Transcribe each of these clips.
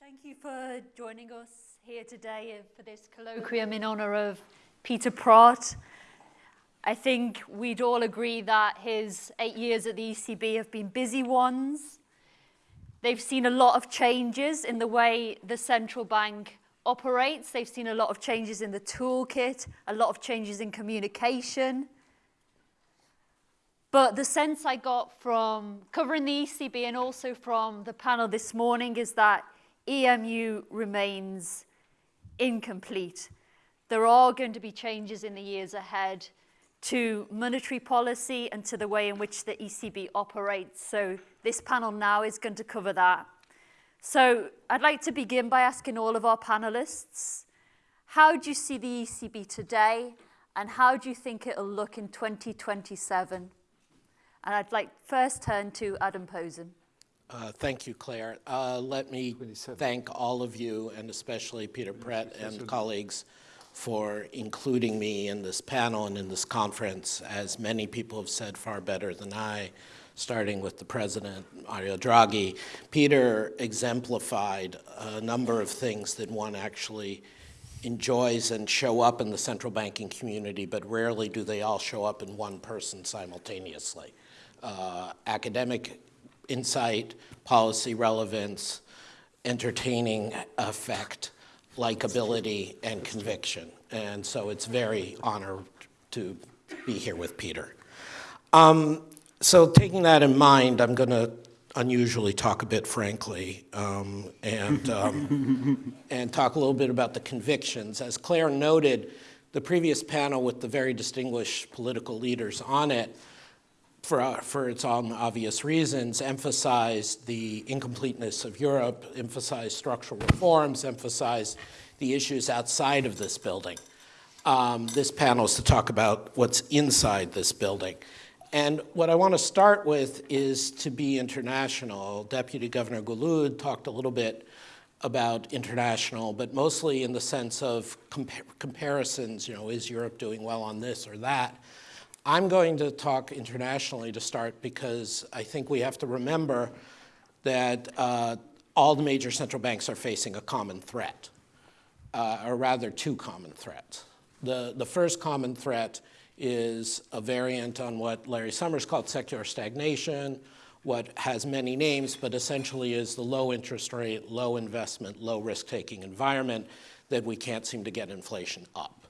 Thank you for joining us here today uh, for this colloquium in honor of Peter Praet. I think we'd all agree that his eight years at the ECB have been busy ones. They've seen a lot of changes in the way the central bank operates. They've seen a lot of changes in the toolkit, a lot of changes in communication. But the sense I got from covering the ECB and also from the panel this morning is that EMU remains incomplete. There are going to be changes in the years ahead to monetary policy and to the way in which the ECB operates. So this panel now is going to cover that. So I'd like to begin by asking all of our panelists, how do you see the ECB today and how do you think it'll look in 2027? And I'd like first turn to Adam Posen. Uh, thank you, Claire. Uh, let me thank all of you, and especially Peter Praet and colleagues, for including me in this panel and in this conference. As many people have said far better than I, starting with the president, Mario Draghi. Peter exemplified a number of things that one actually enjoys and show up in the central banking community, but rarely do they all show up in one person simultaneously. Uh, academic insight, policy relevance, entertaining effect, likability, and conviction. And so it's very honored to be here with Peter. Um, so taking that in mind, I'm going to unusually talk a bit frankly um, and, um, and talk a little bit about the convictions. As Claire noted, the previous panel with the very distinguished political leaders on it for, uh, for its own obvious reasons, emphasized the incompleteness of Europe, emphasized structural reforms, emphasized the issues outside of this building. Um, this panel is to talk about what's inside this building. And what I want to start with is to be international. Deputy Governor Gulud talked a little bit about international, but mostly in the sense of compa comparisons, you know, is Europe doing well on this or that? I'm going to talk internationally to start because I think we have to remember that uh, all the major central banks are facing a common threat, uh, or rather two common threats. The, the first common threat is a variant on what Larry Summers called secular stagnation, what has many names, but essentially is the low interest rate, low investment, low risk-taking environment that we can't seem to get inflation up.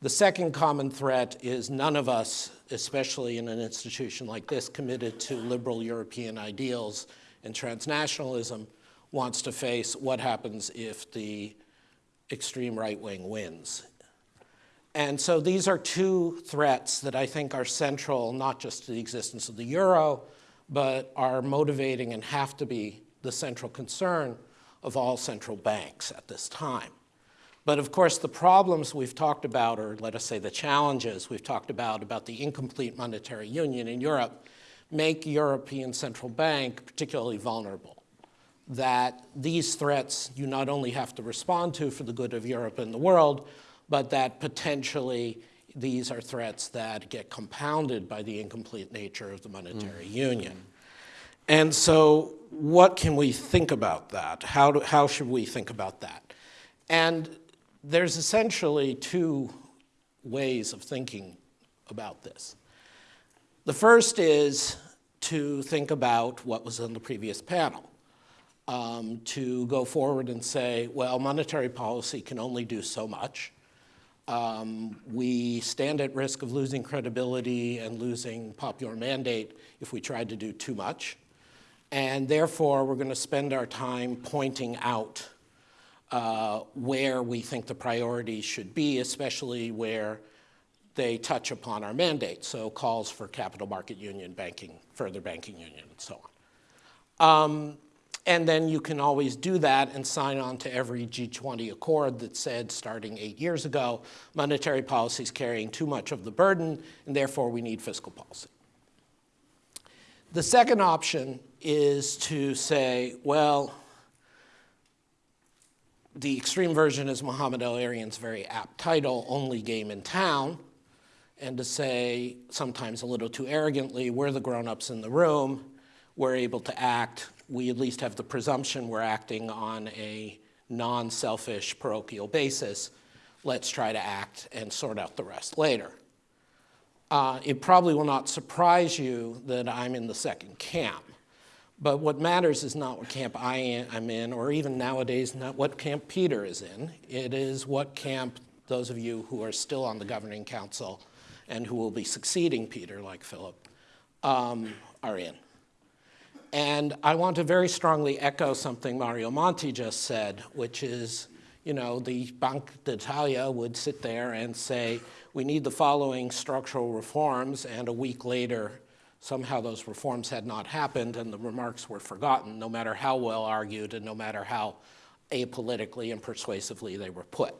The second common threat is none of us, especially in an institution like this, committed to liberal European ideals and transnationalism, wants to face what happens if the extreme right wing wins. And so these are two threats that I think are central not just to the existence of the euro, but are motivating and have to be the central concern of all central banks at this time. But of course, the problems we've talked about, or let us say the challenges we've talked about, about the incomplete monetary union in Europe, make European Central Bank particularly vulnerable. That these threats you not only have to respond to for the good of Europe and the world, but that potentially these are threats that get compounded by the incomplete nature of the monetary mm. union. And so what can we think about that? How, do, how should we think about that? And there's essentially two ways of thinking about this. The first is to think about what was on the previous panel, um, to go forward and say, well, monetary policy can only do so much. Um, we stand at risk of losing credibility and losing popular mandate if we try to do too much. And therefore, we're going to spend our time pointing out uh, where we think the priorities should be, especially where they touch upon our mandate, so calls for capital market union, banking, further banking union, and so on. Um, and then you can always do that and sign on to every G20 accord that said, starting eight years ago, monetary policy is carrying too much of the burden, and therefore we need fiscal policy. The second option is to say, well, the extreme version is Mohamed El-Erian's very apt title, Only Game in Town, and to say, sometimes a little too arrogantly, we're the grown-ups in the room, we're able to act, we at least have the presumption we're acting on a non-selfish parochial basis. Let's try to act and sort out the rest later. Uh, it probably will not surprise you that I'm in the second camp. But what matters is not what camp I am in, or even nowadays, not what camp Peter is in. It is what camp those of you who are still on the governing council and who will be succeeding Peter, like Philip, um, are in. And I want to very strongly echo something Mario Monti just said, which is, you know, the Bank d'Italia would sit there and say, we need the following structural reforms, and a week later, somehow those reforms had not happened and the remarks were forgotten, no matter how well argued and no matter how apolitically and persuasively they were put.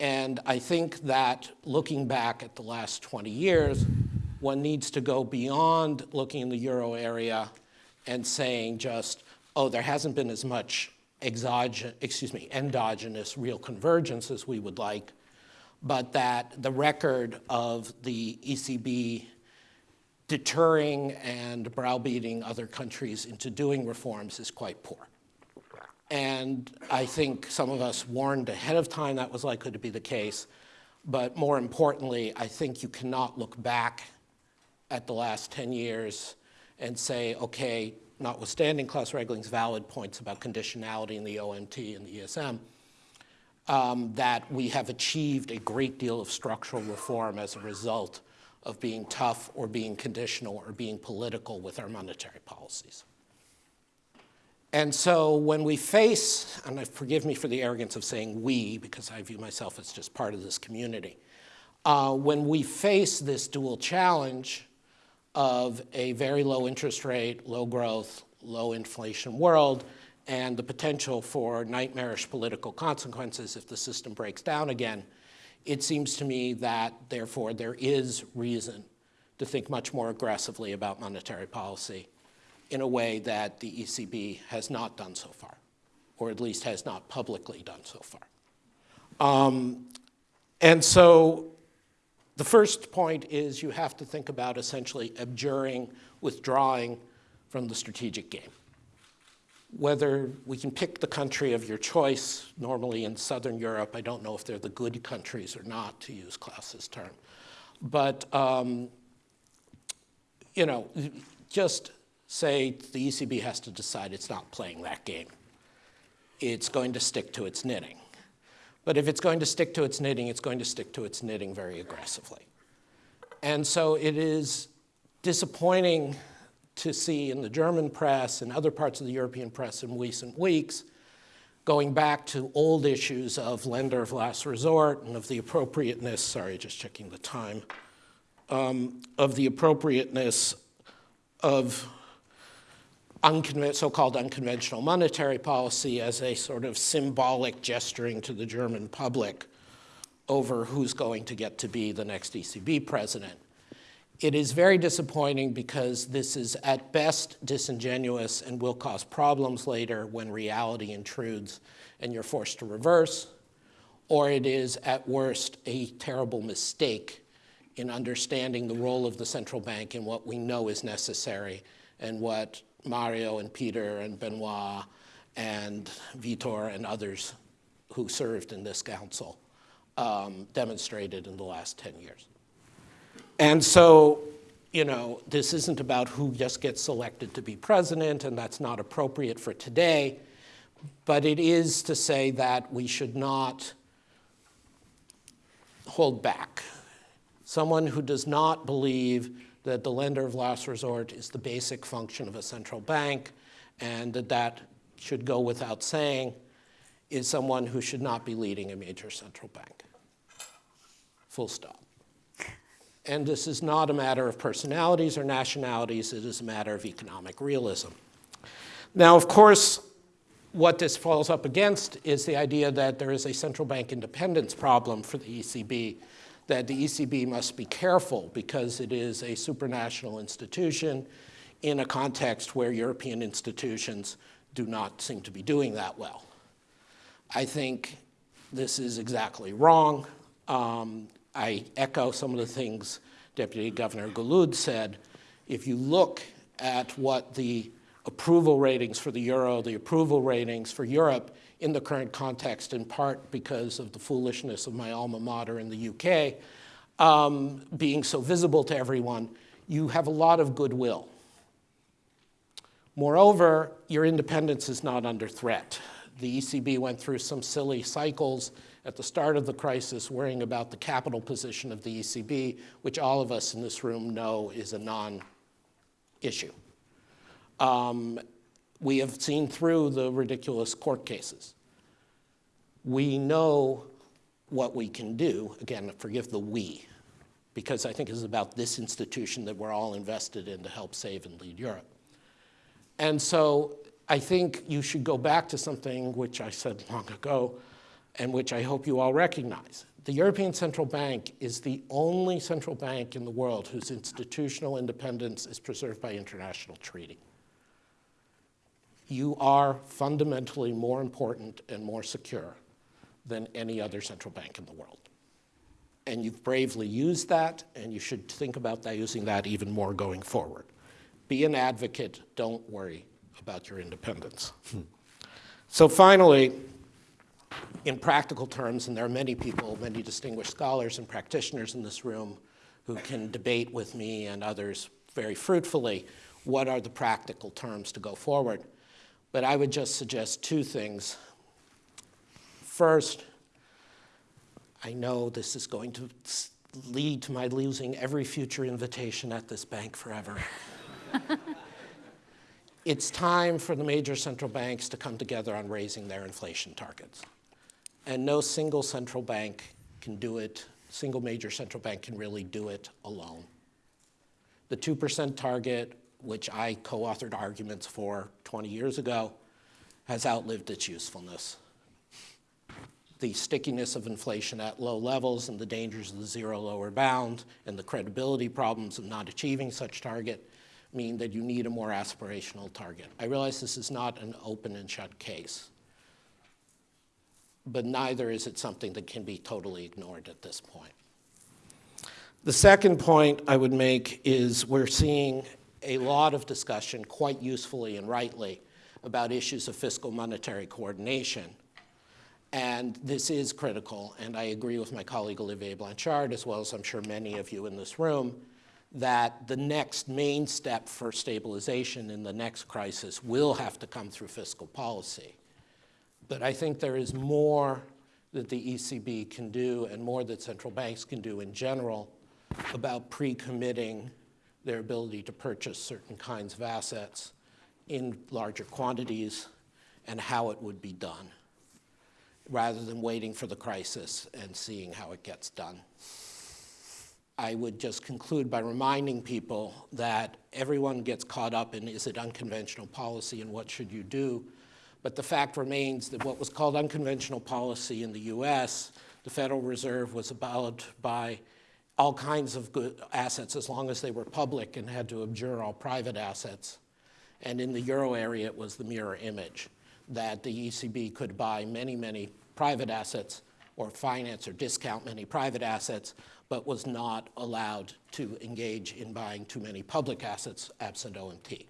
And I think that looking back at the last 20 years, one needs to go beyond looking in the euro area and saying just, oh, there hasn't been as much exogenous, excuse me, endogenous real convergence as we would like, but that the record of the ECB deterring and browbeating other countries into doing reforms is quite poor. And I think some of us warned ahead of time that was likely to be the case. But more importantly, I think you cannot look back at the last 10 years and say, okay, notwithstanding Klaus Regling's valid points about conditionality in the OMT and the ESM, um, that we have achieved a great deal of structural reform as a result of being tough or being conditional or being political with our monetary policies. And so when we face, and I forgive me for the arrogance of saying we, because I view myself as just part of this community, uh, when we face this dual challenge of a very low interest rate, low growth, low inflation world, and the potential for nightmarish political consequences if the system breaks down again, it seems to me that, therefore, there is reason to think much more aggressively about monetary policy in a way that the ECB has not done so far, or at least has not publicly done so far. Um, and so the first point is you have to think about essentially abjuring, withdrawing from the strategic game. Whether we can pick the country of your choice, normally in Southern Europe, I don't know if they're the good countries or not, to use Klaus's term. But, um, you know, just say the ECB has to decide it's not playing that game. It's going to stick to its knitting. But if it's going to stick to its knitting, it's going to stick to its knitting very aggressively. And so it is disappointing to see in the German press and other parts of the European press in recent weeks going back to old issues of lender of last resort and of the appropriateness, sorry, just checking the time, um, of the appropriateness of so-called unconventional monetary policy as a sort of symbolic gesturing to the German public over who's going to get to be the next ECB president. It is very disappointing because this is at best disingenuous and will cause problems later when reality intrudes and you're forced to reverse, or it is at worst a terrible mistake in understanding the role of the central bank and what we know is necessary and what Mario and Peter and Benoit and Vitor and others who served in this council um, demonstrated in the last 10 years. And so, you know, this isn't about who just gets selected to be president, and that's not appropriate for today, but it is to say that we should not hold back. Someone who does not believe that the lender of last resort is the basic function of a central bank and that that should go without saying is someone who should not be leading a major central bank. Full stop. And this is not a matter of personalities or nationalities, it is a matter of economic realism. Now, of course, what this falls up against is the idea that there is a central bank independence problem for the ECB that the ECB must be careful because it is a supranational institution in a context where European institutions do not seem to be doing that well. I think this is exactly wrong. Um, I echo some of the things Deputy Governor Gulud said. If you look at what the approval ratings for the euro, the approval ratings for Europe in the current context, in part because of the foolishness of my alma mater in the UK, um, being so visible to everyone, you have a lot of goodwill. Moreover, your independence is not under threat. The ECB went through some silly cycles at the start of the crisis worrying about the capital position of the ECB, which all of us in this room know is a non-issue. Um, we have seen through the ridiculous court cases. We know what we can do. Again, forgive the we, because I think it's about this institution that we're all invested in to help save and lead Europe. And so I think you should go back to something which I said long ago and which I hope you all recognize. The European Central Bank is the only central bank in the world whose institutional independence is preserved by international treaty you are fundamentally more important and more secure than any other central bank in the world. And you've bravely used that, and you should think about that, using that even more going forward. Be an advocate, don't worry about your independence. Hmm. So finally, in practical terms, and there are many people, many distinguished scholars and practitioners in this room who can debate with me and others very fruitfully, what are the practical terms to go forward? But I would just suggest two things. First, I know this is going to lead to my losing every future invitation at this bank forever. it's time for the major central banks to come together on raising their inflation targets. And no single central bank can do it, single major central bank can really do it alone. The 2% target which I co-authored arguments for 20 years ago, has outlived its usefulness. The stickiness of inflation at low levels and the dangers of the zero lower bound and the credibility problems of not achieving such target mean that you need a more aspirational target. I realize this is not an open and shut case, but neither is it something that can be totally ignored at this point. The second point I would make is we're seeing a lot of discussion, quite usefully and rightly, about issues of fiscal monetary coordination. And this is critical, and I agree with my colleague Olivier Blanchard, as well as I'm sure many of you in this room, that the next main step for stabilization in the next crisis will have to come through fiscal policy. But I think there is more that the ECB can do and more that central banks can do in general about pre-committing their ability to purchase certain kinds of assets in larger quantities and how it would be done, rather than waiting for the crisis and seeing how it gets done. I would just conclude by reminding people that everyone gets caught up in is it unconventional policy and what should you do, but the fact remains that what was called unconventional policy in the US, the Federal Reserve was abolished by all kinds of assets as long as they were public and had to abjure all private assets. And in the euro area, it was the mirror image that the ECB could buy many, many private assets or finance or discount many private assets, but was not allowed to engage in buying too many public assets absent OMT.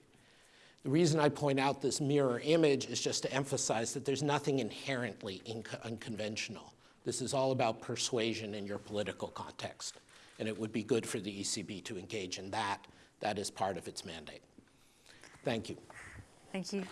The reason I point out this mirror image is just to emphasize that there's nothing inherently unconventional. This is all about persuasion in your political context and it would be good for the ECB to engage in that. That is part of its mandate. Thank you. Thank you.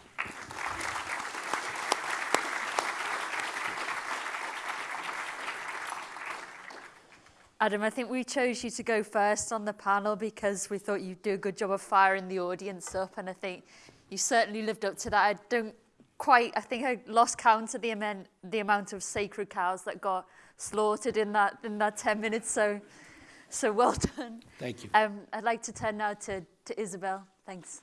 Adam, I think we chose you to go first on the panel because we thought you'd do a good job of firing the audience up, and I think you certainly lived up to that. I don't quite, I think I lost count of the amount, the amount of sacred cows that got slaughtered in that, in that 10 minutes, so so well done. Thank you. Um, I'd like to turn now to, to Isabel. Thanks.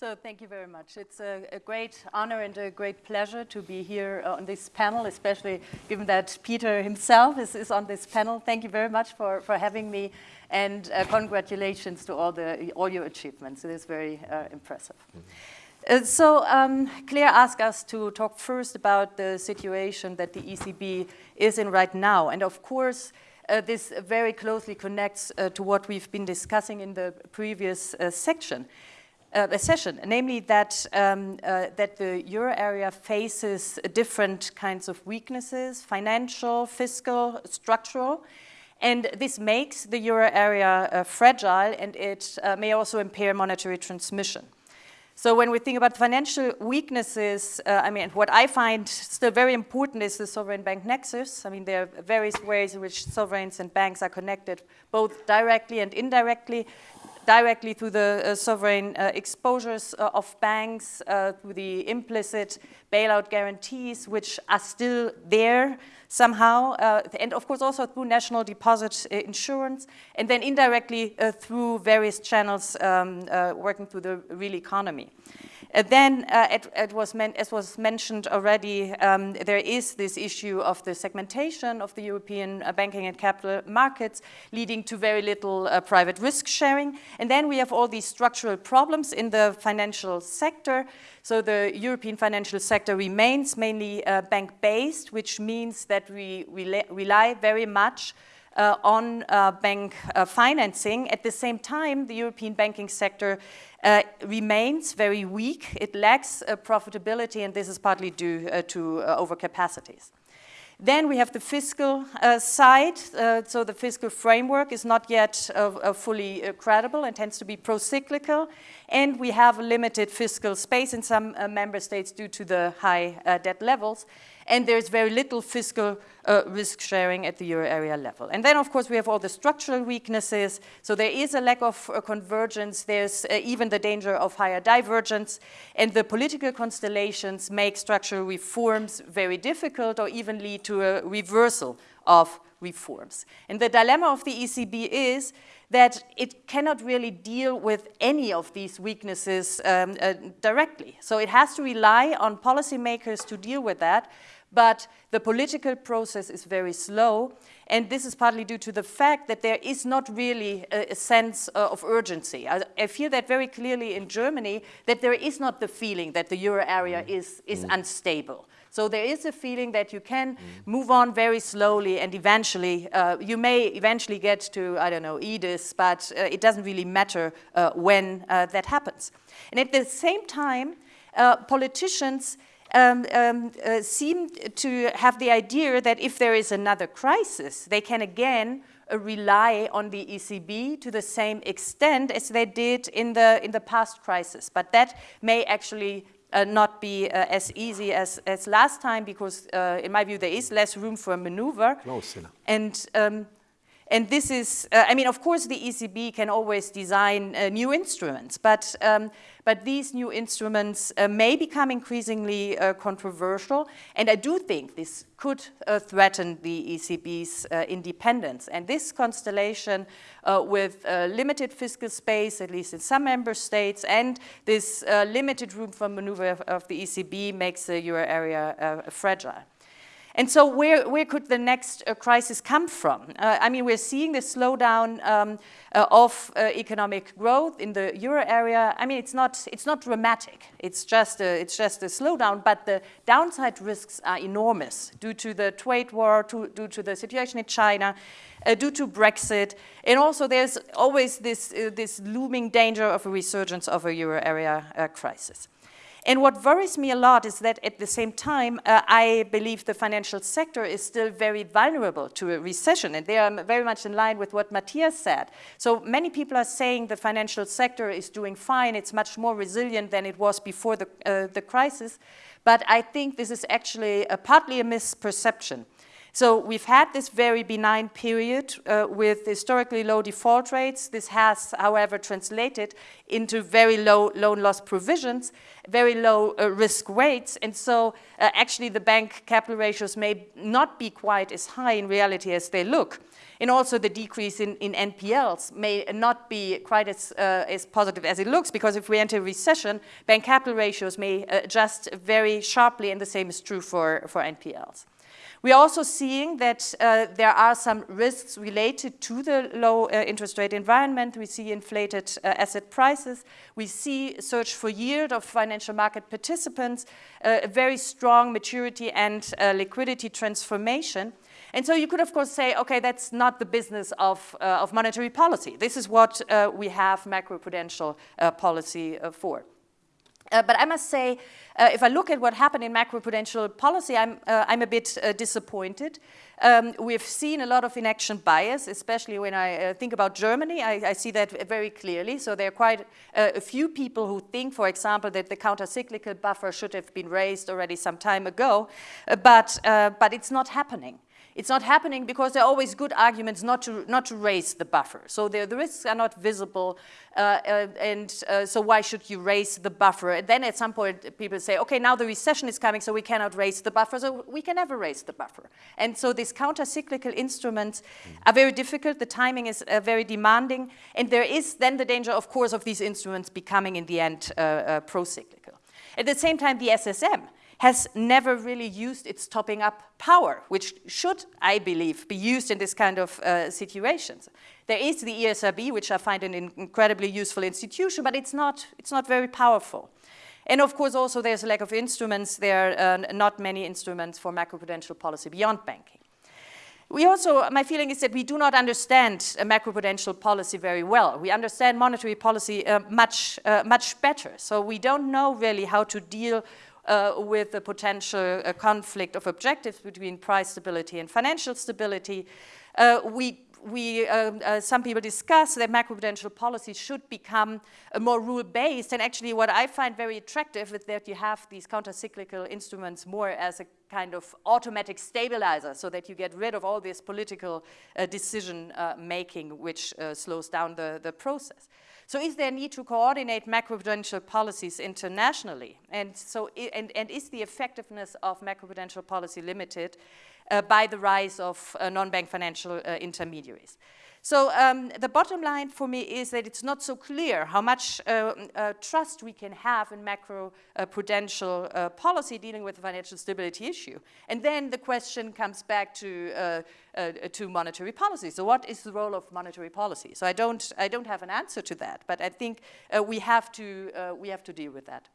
So thank you very much. It's a, a, great honor and a great pleasure to be here on this panel, especially given that Peter himself is, is on this panel. Thank you very much for, for having me, and uh, congratulations to all, the, all your achievements. It is very uh, impressive. Mm -hmm. uh, so um, Claire asked us to talk first about the situation that the ECB is in right now. And of course, uh, this very closely connects uh, to what we've been discussing in the previous uh, section. Uh, a session, namely that, um, uh, that the euro area faces different kinds of weaknesses, financial, fiscal, structural, and this makes the euro area uh, fragile and it uh, may also impair monetary transmission. So when we think about financial weaknesses, uh, I mean, what I find still very important is the sovereign bank nexus. I mean, there are various ways in which sovereigns and banks are connected, both directly and indirectly directly through the uh, sovereign uh, exposures uh, of banks, through the implicit bailout guarantees, which are still there somehow, and of course also through national deposit insurance, and then indirectly through various channels um, working through the real economy. Uh, then, uh, it, it was as was mentioned already, um, there is this issue of the segmentation of the European uh, banking and capital markets, leading to very little uh, private risk sharing. And then we have all these structural problems in the financial sector. So the European financial sector remains mainly uh, bank-based, which means that we rely very much uh, on uh, bank uh, financing. At the same time, the European banking sector uh, remains very weak. It lacks uh, profitability, and this is partly due uh, to overcapacities. Then we have the fiscal uh, side. Uh, so the fiscal framework is not yet uh, fully credible and tends to be pro-cyclical. And we have a limited fiscal space in some member states due to the high debt levels and there's very little fiscal uh, risk sharing at the euro area level. And then, of course, we have all the structural weaknesses. So there is a lack of uh, convergence. There's uh, even the danger of higher divergence. And the political constellations make structural reforms very difficult or even lead to a reversal of reforms. And the dilemma of the ECB is that it cannot really deal with any of these weaknesses um, uh, directly. So it has to rely on policymakers to deal with that but the political process is very slow, and this is partly due to the fact that there is not really a, a sense uh, of urgency. I, I, feel that very clearly in Germany, that there is not the feeling that the euro area mm. is, is mm. unstable. So there is a feeling that you can mm. move on very slowly and eventually, uh, you may eventually get to, I don't know, EDIS, but uh, it doesn't really matter uh, when uh, that happens. And at the same time, uh, politicians um, um, uh, seem to have the idea that if there is another crisis, they can again uh, rely on the ECB to the same extent as they did in the, in the past crisis. But that may actually uh, not be uh, as easy as, as last time because, uh, in my view, there is less room for maneuver. No, and um, and this is, uh, I mean, of course, the ECB can always design uh, new instruments, but, um, but these new instruments uh, may become increasingly uh, controversial. And I do think this could uh, threaten the ECB's uh, independence. And this constellation with limited fiscal space, at least in some member states, and this limited room for maneuver of, the ECB makes the euro area fragile. And so where, where could the next uh, crisis come from? Uh, I mean, we're seeing the slowdown um, uh, of uh, economic growth in the euro area. I mean, it's not, it's not dramatic. It's just, a, it's just a slowdown, but the downside risks are enormous due to the trade war, to, due to the situation in China, uh, due to Brexit. And also there's always this, uh, this looming danger of a resurgence of a euro area crisis. And what worries me a lot is that at the same time, uh, I believe the financial sector is still very vulnerable to a recession. And they are very much in line with what Matthias said. So many people are saying the financial sector is doing fine. It's much more resilient than it was before the, uh, the crisis. But I think this is actually a, partly a misperception. So we've had this very benign period uh, with historically low default rates. This has, however, translated into very low loan loss provisions, very low uh, risk weights. And so uh, actually the bank capital ratios may not be quite as high in reality as they look. And also the decrease in, in NPLs may not be quite as, uh, as positive as it looks because if we enter recession, bank capital ratios may adjust very sharply and the same is true for, for NPLs. We're also seeing that uh, there are some risks related to the low uh, interest rate environment. We see inflated uh, asset prices. We see search for yield of financial market participants, uh, a very strong maturity and uh, liquidity transformation. And so you could, of course, say, okay, that's not the business of, uh, of monetary policy. This is what we have macroprudential policy for. Uh, but I must say, uh, if I look at what happened in macroprudential policy, I'm, uh, I'm a bit uh, disappointed. Um, we've seen a lot of inaction bias, especially when I uh, think about Germany. I, I, see that very clearly. So there are quite uh, a few people who think, for example, that the counter-cyclical buffer should have been raised already some time ago, but, but it's not happening. It's not happening because there are always good arguments not to, not to raise the buffer. So the, the risks are not visible, uh, uh, and uh, so why should you raise the buffer? And then at some point people say, okay, now the recession is coming, so we cannot raise the buffer, so we can never raise the buffer. And so these counter-cyclical instruments are very difficult, the timing is uh, very demanding, and there is then the danger, of course, of these instruments becoming in the end uh, uh, pro-cyclical. At the same time, the SSM has never really used its topping up power, which should, I believe, be used in this kind of uh, situations. There is the ESRB, which I find an incredibly useful institution, but it's not, it's not very powerful. And of course, also there's a lack of instruments. There are uh, not many instruments for macroprudential policy beyond banking. We also, my feeling is that we do not understand a macroprudential policy very well. We understand monetary policy uh, much, uh, much better. So we don't know really how to deal uh, with the potential uh, conflict of objectives between price stability and financial stability. Uh, we we, um, uh, some people discuss that macroprudential policy should become more rule-based. And actually what I find very attractive is that you have these counter-cyclical instruments more as a kind of automatic stabilizer so that you get rid of all this political uh, decision uh, making which slows down the, the process. So is there a need to coordinate macroprudential policies internationally? And, so, and, and is the effectiveness of macroprudential policy limited uh, by the rise of uh, non-bank financial uh, intermediaries? So um, the bottom line for me is that it's not so clear how much uh, uh, trust we can have in macro uh, prudential uh, policy dealing with the financial stability issue. And then the question comes back to, uh, uh, to monetary policy. So what is the role of monetary policy? So I don't, I don't have an answer to that, but I think we, have to, we have to deal with that.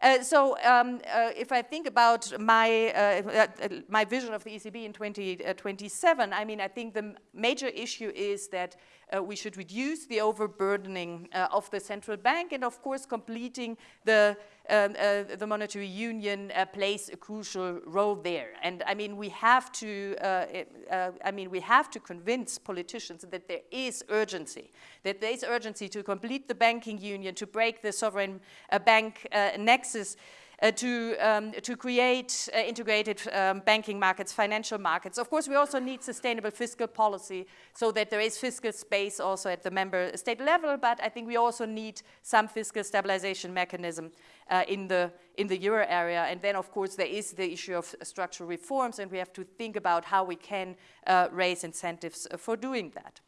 Uh, so um, uh, if I think about my, uh, uh my vision of the ECB in 2027, 20, I mean, I think the major issue is that uh, we should reduce the overburdening uh, of the central bank and of course completing the um, uh, the monetary union uh, plays a crucial role there. And I mean, we have to, uh, uh, I mean, we have to convince politicians that there is urgency, that there is urgency to complete the banking union, to break the sovereign bank nexus, uh, to, um, to create uh, integrated um, banking markets, financial markets. Of course, we also need sustainable fiscal policy so that there is fiscal space also at the member state level, but I think we also need some fiscal stabilization mechanism uh, in, the, in the euro area. And then, of course, there is the issue of structural reforms, and we have to think about how we can uh, raise incentives for doing that.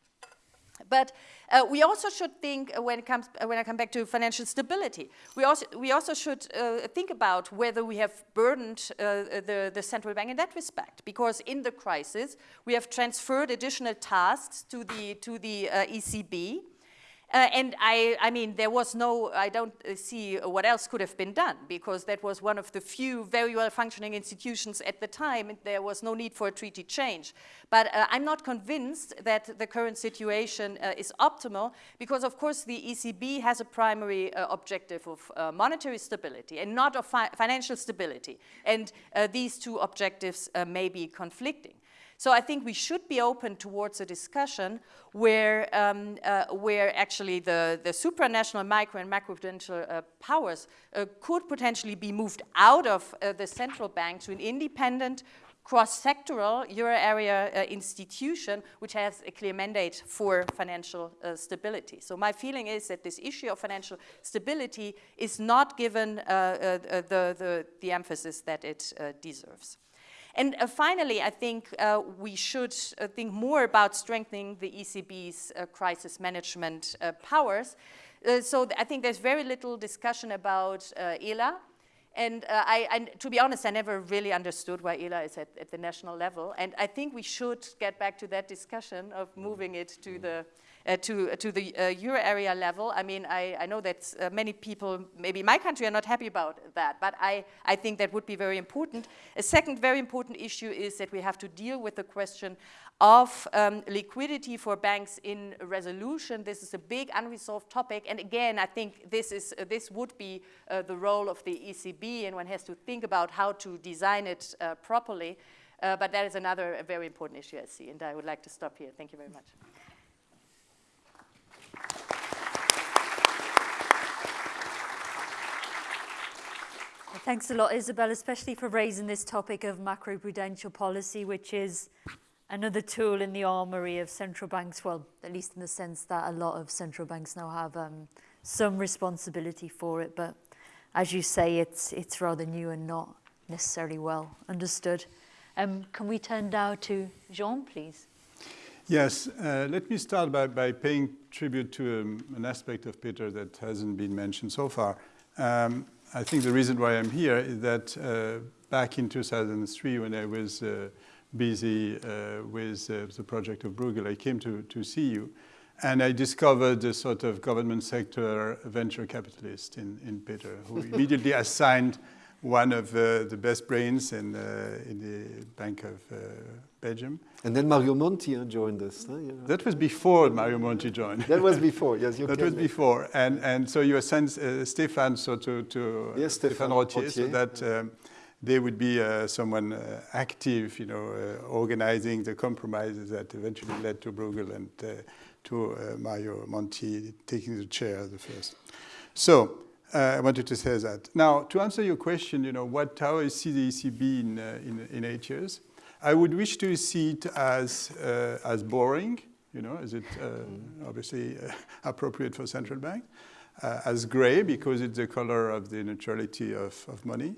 But uh, we also should think, uh, when, it comes, uh, when I come back to financial stability, we also, we also should uh, think about whether we have burdened the, the central bank in that respect. Because in the crisis, we have transferred additional tasks to the, to the ECB, uh, and I, I mean, there was no, I don't uh, see what else could have been done because that was one of the few very well functioning institutions at the time and there was no need for a treaty change. But uh, I'm not convinced that the current situation uh, is optimal because of course the ECB has a primary uh, objective of uh, monetary stability and not of fi financial stability. And these two objectives may be conflicting. So I think we should be open towards a discussion where, um, uh, where actually the, the supranational micro and macroprudential uh, powers uh, could potentially be moved out of uh, the central bank to an independent cross-sectoral euro area uh, institution which has a clear mandate for financial uh, stability. So my feeling is that this issue of financial stability is not given uh, uh the, the, the, emphasis that it uh, deserves. And uh, finally, I think uh, we should uh, think more about strengthening the ECB's uh, crisis management uh, powers. Uh, so th I think there's very little discussion about ELA. And I, I, to be honest, I never really understood why ELA is at, at, the national level. And I think we should get back to that discussion of moving it to the uh, to, uh, to the uh, euro area level. I mean, I, I know that uh, many people, maybe my country, are not happy about that, but I, I think that would be very important. A second very important issue is that we have to deal with the question of um, liquidity for banks in resolution. This is a big unresolved topic, and again, I think this, is, uh, this would be the role of the ECB, and one has to think about how to design it properly. but that is another very important issue I see, and I would like to stop here. Thank you very much. Thanks a lot, Isabel, especially for raising this topic of macroprudential policy, which is another tool in the armory of central banks, well, at least in the sense that a lot of central banks now have um, some responsibility for it. But as you say, it's, it's rather new and not necessarily well understood. Um, can we turn now to Jean, please? Yes, uh, let me start by, by paying tribute to um, an aspect of Peter that hasn't been mentioned so far. Um, I think the reason why I'm here is that uh, back in 2003, when I was uh, busy uh, with uh, the project of Bruegel, I came to, to see you. And I discovered a sort of government sector venture capitalist in, in Peter, who immediately assigned one of uh, the best brains in, uh, in the Bank of uh, Belgium. And then Mario Monti joined us. Huh? Yeah. That was before Mario Monti joined. that was before, yes. You that was before. And, and so you sent uh, Stefan so to, to yes, Stefan Rottier, so that um, they would be uh, someone uh, active, you know, organizing the compromises that eventually led to Bruegel and to Mario Monti taking the chair the first. So uh, I wanted to say that. Now, to answer your question, you know, what, how I see the ECB in, uh, in, in, eight years, I would wish to see it as, uh, as boring, you know, as it mm. obviously uh, appropriate for central bank, uh, as gray because it's the color of the neutrality of, of money,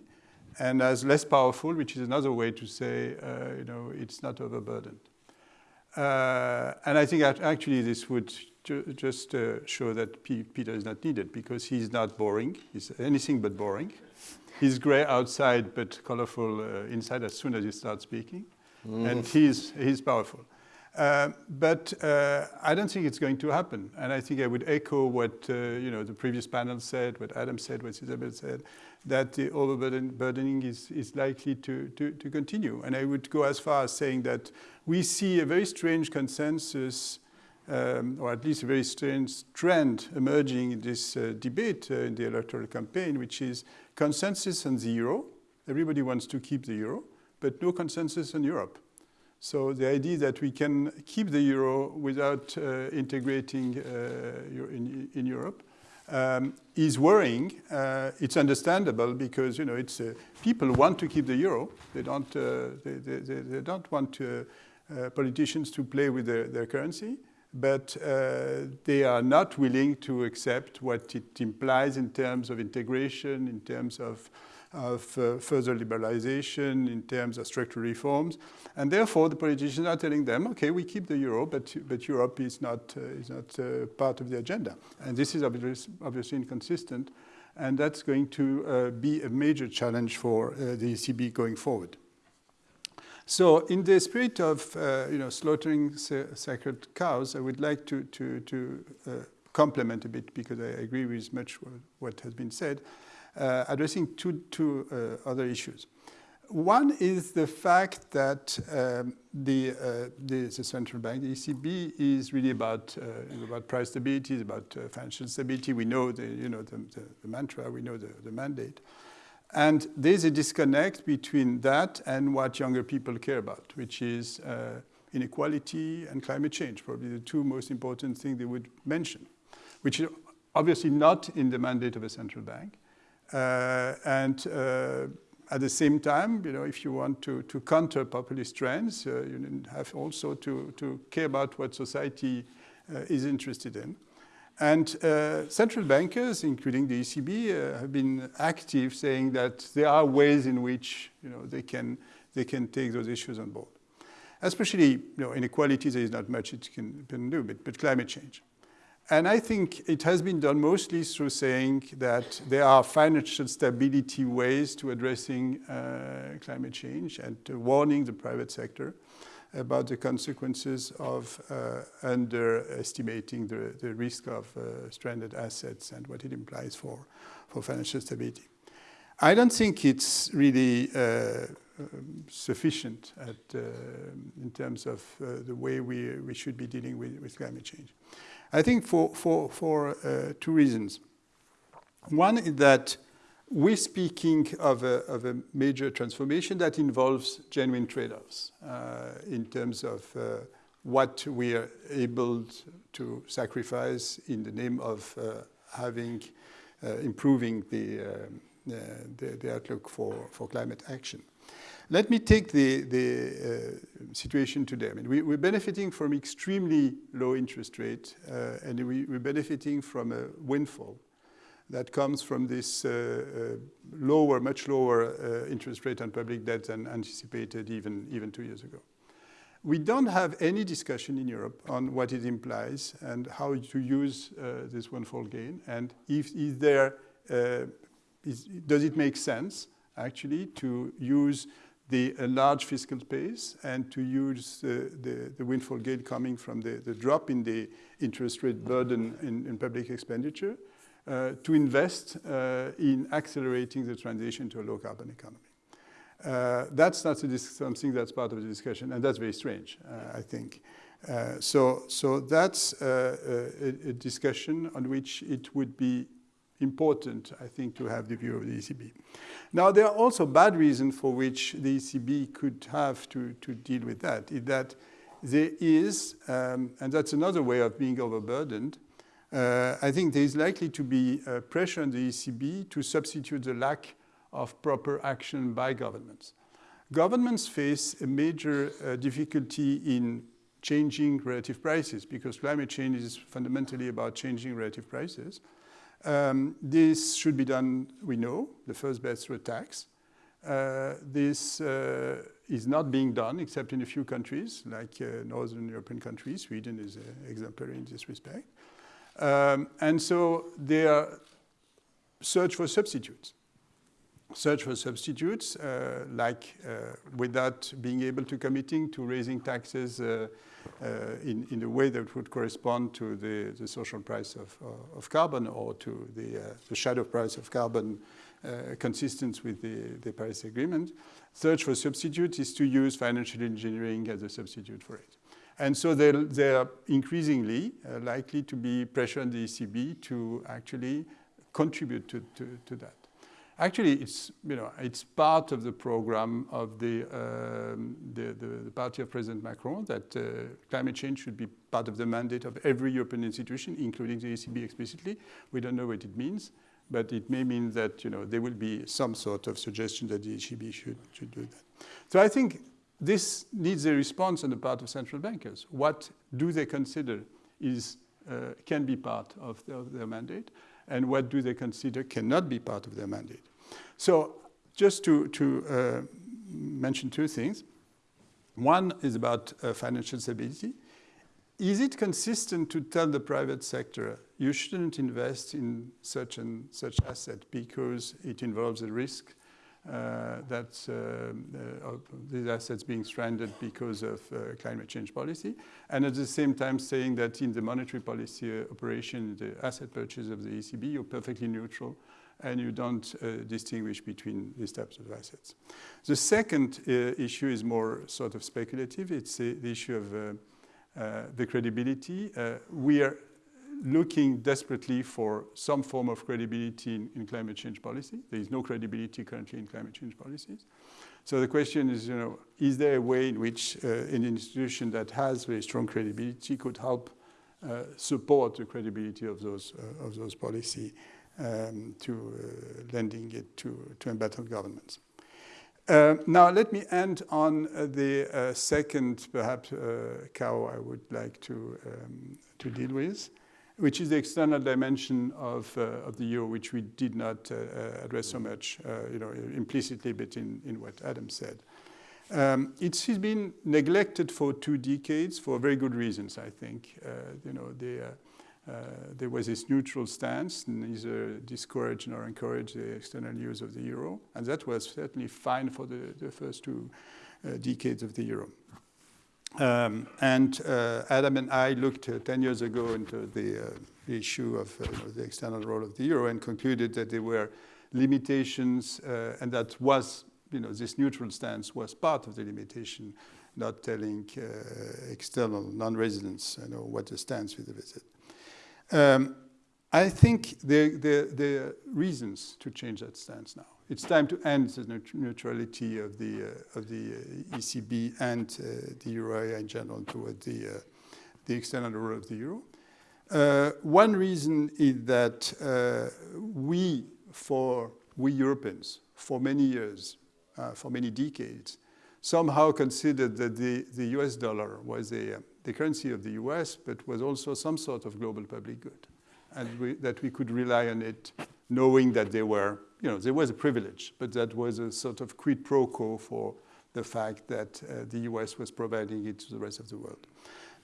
and as less powerful, which is another way to say, you know, it's not overburdened. and I think actually this would ju just uh, show that P Peter is not needed because he's not boring. He's anything but boring. He's gray outside but colorful uh, inside as soon as he starts speaking. Mm. And he's, he's powerful. Uh, but uh, I don't think it's going to happen. And I think I would echo what uh, you know, the previous panel said, what Adam said, what Isabel said, that the overburdening is, is likely to, to, to continue. And I would go as far as saying that we see a very strange consensus um, or at least a very strange trend emerging in this uh, debate uh, in the electoral campaign, which is consensus on the euro. Everybody wants to keep the euro, but no consensus on Europe. So the idea that we can keep the euro without uh, integrating uh, in, in, Europe um, is worrying. Uh, it's understandable because you know it's uh, people want to keep the euro. They don't. They, they, they, don't want politicians to play with their, their currency but uh, they are not willing to accept what it implies in terms of integration, in terms of, of uh, further liberalization, in terms of structural reforms. And therefore, the politicians are telling them, okay, we keep the euro, but, but Europe is not, uh, is not uh, part of the agenda. And this is obviously, inconsistent. And that's going to uh, be a major challenge for uh, the ECB going forward. So in the spirit of uh, you know, slaughtering sacred cows, I would like to, to, to uh, complement a bit, because I agree with much what has been said, uh, addressing two, two uh, other issues. One is the fact that um, the, uh, the, the, central bank, the ECB, is really about, uh, about price stability, it's about financial stability. We know the, you know, the, the, the mantra, we know the, the mandate. And there's a disconnect between that and what younger people care about, which is uh, inequality and climate change, probably the two most important things they would mention, which is obviously not in the mandate of a central bank. Uh, and uh, at the same time, you know, if you want to, to counter populist trends, uh, you have also to, to care about what society uh, is interested in. And uh, central bankers, including the ECB, uh, have been active saying that there are ways in which you know, they, can, they can take those issues on board. Especially you know, inequality, there is not much it can, can do, but, but climate change. And I think it has been done mostly through saying that there are financial stability ways to addressing uh, climate change and warning the private sector about the consequences of uh, underestimating the, the risk of uh, stranded assets and what it implies for, for financial stability. I don't think it's really uh, sufficient at, uh, in terms of uh, the way we, we should be dealing with, with climate change. I think for, for, for uh, two reasons. One is that we're speaking of a, of a major transformation that involves genuine trade-offs uh, in terms of uh, what we are able to sacrifice in the name of uh, having, uh, improving the, uh, the, the, outlook for, for climate action. Let me take the, the uh, situation today. I mean, we, are benefiting from extremely low interest rate and we, we're benefiting from a windfall that comes from this uh, uh, lower, much lower uh, interest rate on public debt than anticipated even, even two years ago. We don't have any discussion in Europe on what it implies and how to use uh, this windfall gain. And if is there, is, does it make sense actually to use the large fiscal space and to use the, the windfall gain coming from the, the drop in the interest rate burden in, in public expenditure to invest uh, in accelerating the transition to a low carbon economy. Uh, that's not something that's part of the discussion, and that's very strange, uh, I think. Uh, so, so that's uh, a, a, discussion on which it would be important, I think, to have the view of the ECB. Now, there are also bad reasons for which the ECB could have to, to deal with that, is that there is, um, and that's another way of being overburdened, uh, I think there is likely to be uh, pressure on the ECB to substitute the lack of proper action by governments. Governments face a major uh, difficulty in changing relative prices because climate change is fundamentally about changing relative prices. Um, this should be done, we know, the first best through a tax. Uh, this uh, is not being done except in a few countries, like uh, Northern European countries. Sweden is an exemplary in this respect. Um, and so they search for substitutes. Search for substitutes, uh, like uh, without being able to committing to raising taxes uh, uh in, in a way that would correspond to the, the social price of, uh, of carbon or to the, uh, the shadow price of carbon consistent with the, the Paris Agreement. Search for substitutes is to use financial engineering as a substitute for it. And so they're, they're increasingly uh, likely to be pressure on the ECB to actually contribute to, to, to, that. Actually, it's, you know, it's part of the program of the, um, the, the, the, party of President Macron that uh, climate change should be part of the mandate of every European institution, including the ECB explicitly. We don't know what it means, but it may mean that you know, there will be some sort of suggestion that the ECB should, should do that. So I think this needs a response on the part of central bankers. What do they consider is, uh, can be part of, the, of, their mandate, and what do they consider cannot be part of their mandate? So just to, to uh, mention two things. One is about uh, financial stability. Is it consistent to tell the private sector, you shouldn't invest in such and such asset because it involves a risk that uh, uh, these assets being stranded because of climate change policy, and at the same time saying that in the monetary policy operation, the asset purchase of the ECB, you're perfectly neutral and you don't uh, distinguish between these types of assets. The second uh, issue is more sort of speculative. It's the issue of uh, the credibility. we are looking desperately for some form of credibility in, in, climate change policy. There is no credibility currently in climate change policies. So the question is, you know, is there a way in which uh, an institution that has very strong credibility could help uh, support the credibility of those, uh, of those policy um, to uh, lending it to, to embattled governments. Uh, now, let me end on uh, the uh, second, perhaps, uh, cow I would like to, um, to deal with, which is the external dimension of, uh, of the euro, which we did not uh, uh address so much, uh, you know, implicitly, but in, in what Adam said. Um, it's been neglected for two decades for very good reasons, I think. Uh, you know, the, there was this neutral stance, neither discourage nor encourage the external use of the euro, and that was certainly fine for the, the first two decades of the euro. Um, and uh, Adam and I looked uh, 10 years ago into the uh, issue of uh, the external role of the euro and concluded that there were limitations uh, and that was, you know, this neutral stance was part of the limitation, not telling uh, external non-residents you know, what the stance with the visit. Um, I think there, are reasons to change that stance now. It's time to end the neutrality of the, uh, of the uh, ECB and uh, the euro area in general toward the, uh, the external role of the euro. Uh, one reason is that uh, we, for we Europeans, for many years, for many decades, somehow considered that the, the US dollar was a, the currency of the US, but was also some sort of global public good we, that we could rely on it knowing that there were, you know, there was a privilege, but that was a sort of quid pro quo for the fact that uh, the US was providing it to the rest of the world.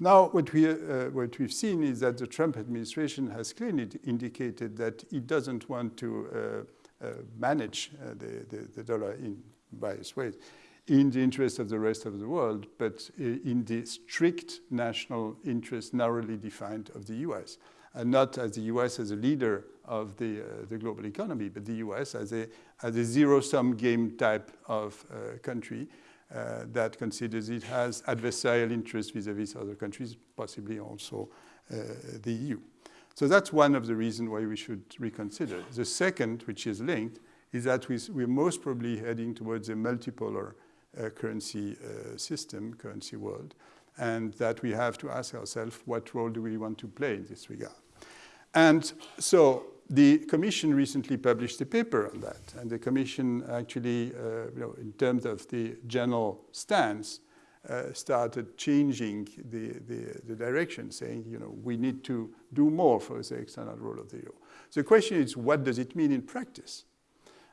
Now, what, we, uh, what we've seen is that the Trump administration has clearly indicated that it doesn't want to uh, uh manage uh, the, the, the, dollar in various ways in the interest of the rest of the world, but in the strict national interest narrowly defined of the US and not as the US as a leader of the, uh, the global economy, but the US as a, as a zero-sum game type of uh, country uh, that considers it has adversarial interests vis-à-vis other countries, possibly also uh, the EU. So that's one of the reasons why we should reconsider. The second, which is linked, is that we, we're most probably heading towards a multipolar uh, currency uh, system, currency world, and that we have to ask ourselves what role do we want to play in this regard. And so the Commission recently published a paper on that, and the Commission actually, uh, you know, in terms of the general stance, uh, started changing the, the, the, direction, saying, you know, we need to do more for the external role of the euro. The question is, what does it mean in practice?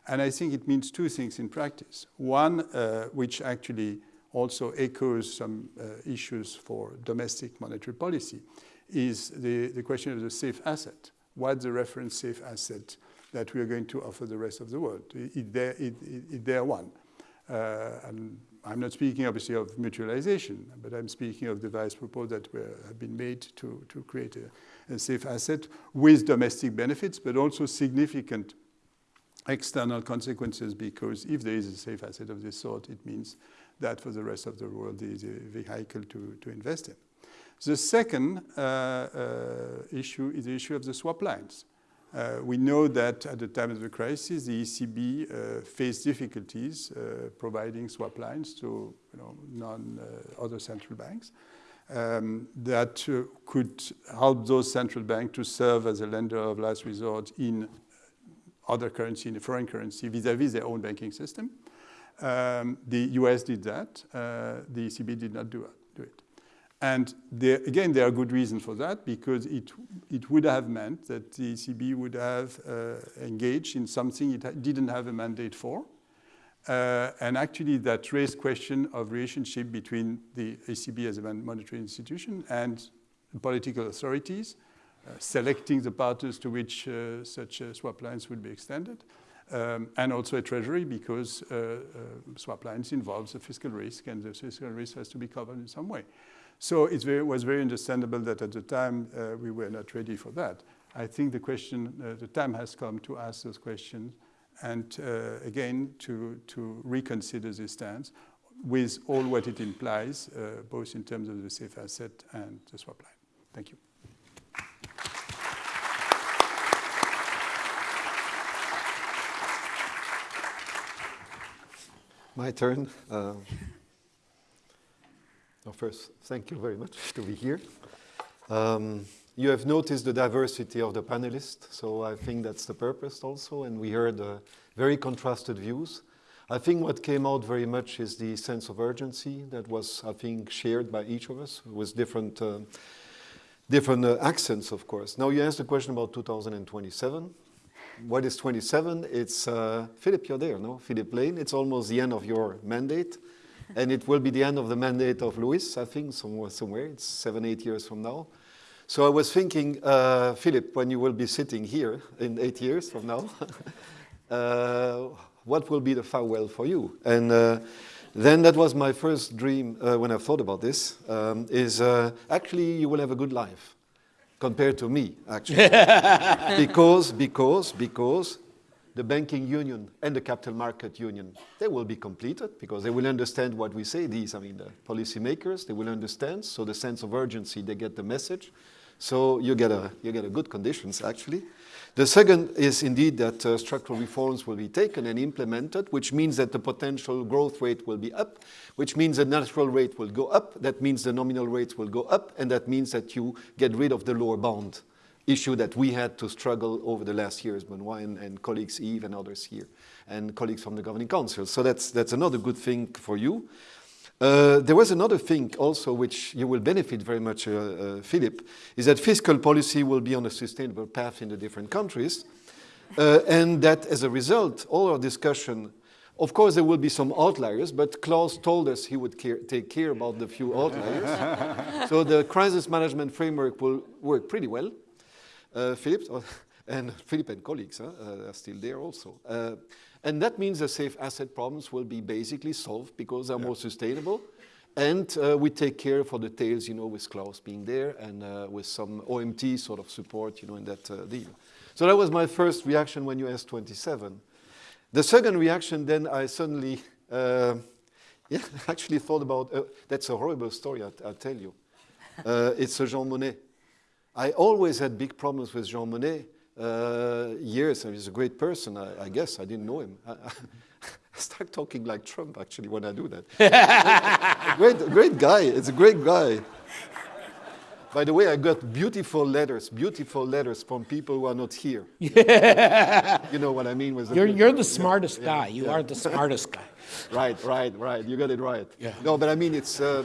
And I think it means two things in practice. One, uh, which actually also echoes some uh, issues for domestic monetary policy, is the, the question of the safe asset. What's the reference safe asset that we are going to offer the rest of the world? Is there, is, is there one? Uh, and I'm not speaking obviously of mutualization, but I'm speaking of the various proposals that were, have been made to, to create a, a safe asset with domestic benefits, but also significant external consequences because if there is a safe asset of this sort, it means that for the rest of the world there is a vehicle to, to invest in. The second uh, uh, issue is the issue of the swap lines. Uh, we know that at the time of the crisis, the ECB uh, faced difficulties uh, providing swap lines to you know, non uh, other central banks um, that could help those central banks to serve as a lender of last resort in other currency, in a foreign currency, vis-à-vis -vis their own banking system. Um, the US did that. the ECB did not do it. And there, again, there are good reasons for that because it, it would have meant that the ECB would have uh, engaged in something it didn't have a mandate for. Uh, and actually that raised question of relationship between the ECB as a monetary institution and political authorities, uh, selecting the partners to which uh, such uh, swap lines would be extended. Um, and also a treasury because uh, swap lines involves a fiscal risk and the fiscal risk has to be covered in some way. So it was very understandable that at the time uh, we were not ready for that. I think the question, uh, the time has come to ask those questions and uh, again to, to reconsider this stance with all what it implies, uh, both in terms of the safe asset and the swap line. Thank you. My turn. Well, first, thank you very much to be here. Um, you have noticed the diversity of the panelists, so I think that's the purpose also, and we heard uh, very contrasted views. I think what came out very much is the sense of urgency that was, I think, shared by each of us with different, uh, different uh, accents, of course. Now you asked a question about 2027. What is 27? It's, uh, Philip, you're there, no? Philip Lane, it's almost the end of your mandate and it will be the end of the mandate of Louis, I think, somewhere, somewhere. It's seven, eight years from now. So I was thinking, uh, Philip, when you will be sitting here in eight years from now, uh, what will be the farewell for you? And uh, then that was my first dream uh, when I thought about this, um, is uh, actually you will have a good life compared to me, actually. because, because, because the banking union and the capital market union, they will be completed because they will understand what we say. These, I mean, the policymakers, they will understand. So the sense of urgency, they get the message. So you get a, you get a good conditions, actually. The second is indeed that uh, structural reforms will be taken and implemented, which means that the potential growth rate will be up, which means the natural rate will go up, that means the nominal rates will go up, and that means that you get rid of the lower bound issue that we had to struggle over the last years, Benoit and, and colleagues Yves and others here, and colleagues from the Governing Council. So that's, that's another good thing for you. Uh, there was another thing also which you will benefit very much, uh, uh, Philip, is that fiscal policy will be on a sustainable path in the different countries. Uh, and that as a result, all our discussion, of course there will be some outliers, but Klaus told us he would care, take care about the few outliers. so the crisis management framework will work pretty well. Uh, Philip, and Philip and colleagues huh, are still there also. And that means the safe asset problems will be basically solved because they're yeah. more sustainable. And uh, we take care for the tails, you know, with Klaus being there and uh, with some OMT sort of support, you know, in that uh, deal. So that was my first reaction when you asked 27. The second reaction, then I suddenly, uh, yeah, actually thought about, uh, that's a horrible story, I'll, I'll tell you. Uh, it's a Jean Monnet. I always had big problems with Jean Monnet uh, years, and he's a great person, I, I guess. I didn't know him. I, I start talking like Trump, actually, when I do that. great, great guy. It's a great guy. By the way, I got beautiful letters, beautiful letters from people who are not here. you know what I mean? With you're, you're the smartest yeah, guy. You yeah. are the smartest guy. right, right, right. You got it right. Yeah. No, but I mean, it's, uh,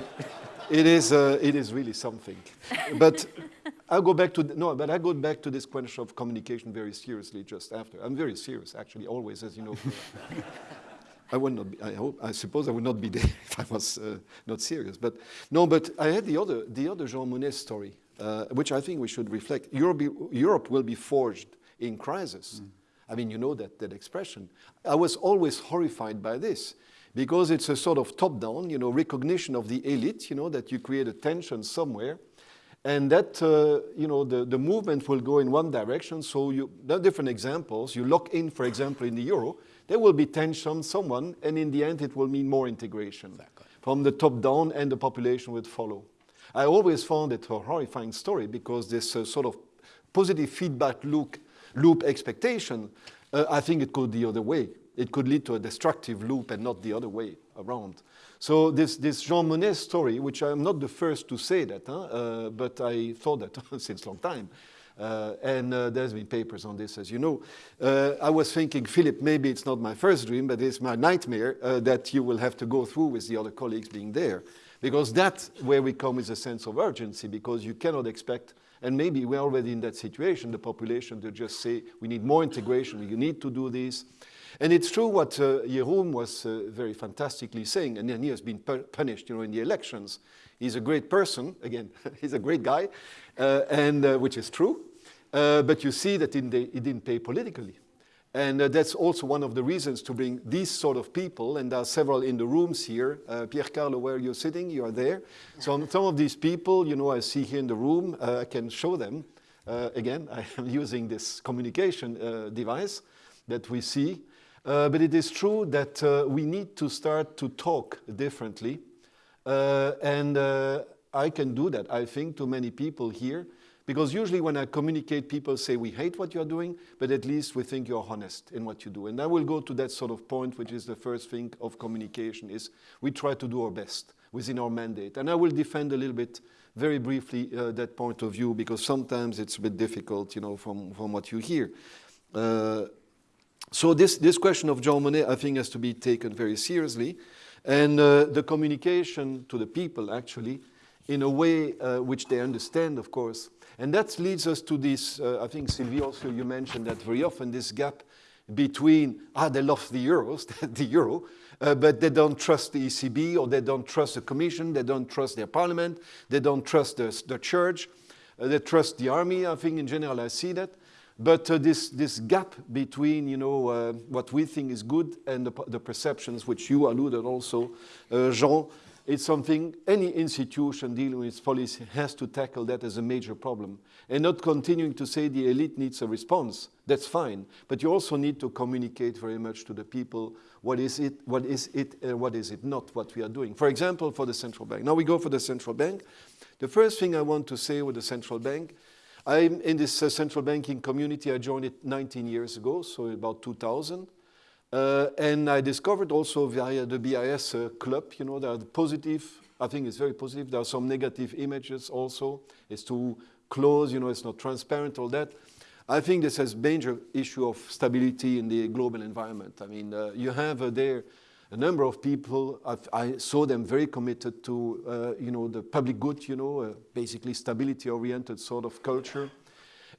it, is, uh, it is really something. But I'll go back to, no, but I go back to this question of communication very seriously just after. I'm very serious, actually, always, as you know. I would not be, I hope, I suppose I would not be there if I was uh, not serious. But no, but I had the other, the other Jean Monnet story, uh, which I think we should reflect. Europe, Europe will be forged in crisis. Mm. I mean, you know that, that expression. I was always horrified by this because it's a sort of top-down, you know, recognition of the elite, you know, that you create a tension somewhere and that, uh, you know, the, the movement will go in one direction. So you, there are different examples. You lock in, for example, in the euro, there will be tension someone, and in the end, it will mean more integration exactly. from the top down, and the population would follow. I always found it a horrifying story because this uh, sort of positive feedback loop, loop expectation, uh, I think it could the other way. It could lead to a destructive loop and not the other way around. So this, this Jean Monnet story, which I'm not the first to say that, huh? uh, but I thought that since long time. Uh, and uh, there's been papers on this, as you know. Uh, I was thinking, Philip, maybe it's not my first dream, but it's my nightmare uh, that you will have to go through with the other colleagues being there. Because that's where we come with a sense of urgency, because you cannot expect, and maybe we're already in that situation, the population to just say, we need more integration, we need to do this. And it's true what uh, Jeroen was uh, very fantastically saying, and then he has been punished you know, in the elections. He's a great person, again, he's a great guy, uh, and uh, which is true. Uh, but you see that the, he didn't pay politically. And uh, that's also one of the reasons to bring these sort of people, and there are several in the rooms here. Pier Carlo, where you're sitting, you are there. So some of these people, you know, I see here in the room, I can show them. again, I am using this communication device that we see. Uh, but it is true that uh, we need to start to talk differently. Uh, and uh, I can do that, I think, to many people here. Because usually when I communicate, people say, we hate what you're doing, but at least we think you're honest in what you do. And I will go to that sort of point, which is the first thing of communication, is we try to do our best within our mandate. And I will defend a little bit, very briefly, uh, that point of view, because sometimes it's a bit difficult, you know, from, from what you hear. So this, this question of Jean Monnet, I think, has to be taken very seriously. And uh, the communication to the people, actually, in a way uh, which they understand, of course. And that leads us to this, uh, I think, Sylvie, also you mentioned that very often, this gap between, ah, they love the euros, the euro, uh, but they don't trust the ECB or they don't trust the Commission, they don't trust their parliament, they don't trust the, the church, uh, they trust the army, I think in general I see that. But uh, this, this gap between, you know, uh, what we think is good and the, the perceptions, which you alluded also, uh, Jean, it's something any institution dealing with policy has to tackle that as a major problem. And not continuing to say the elite needs a response, that's fine. But you also need to communicate very much to the people what is it, what is it, and what is it not, what we are doing. For example, for the central bank. Now we go for the central bank. The first thing I want to say with the central bank I'm in this uh, central banking community. I joined it 19 years ago, so about 2000. Uh, and I discovered also via the BIS uh, club, you know, there are the positive, I think it's very positive. There are some negative images also. It's too close, you know, it's not transparent, all that. I think this has major issue of stability in the global environment. I mean, uh, you have uh, there a number of people, I've, i saw them very committed to, uh, you know, the public good, you know, uh, basically stability-oriented sort of culture.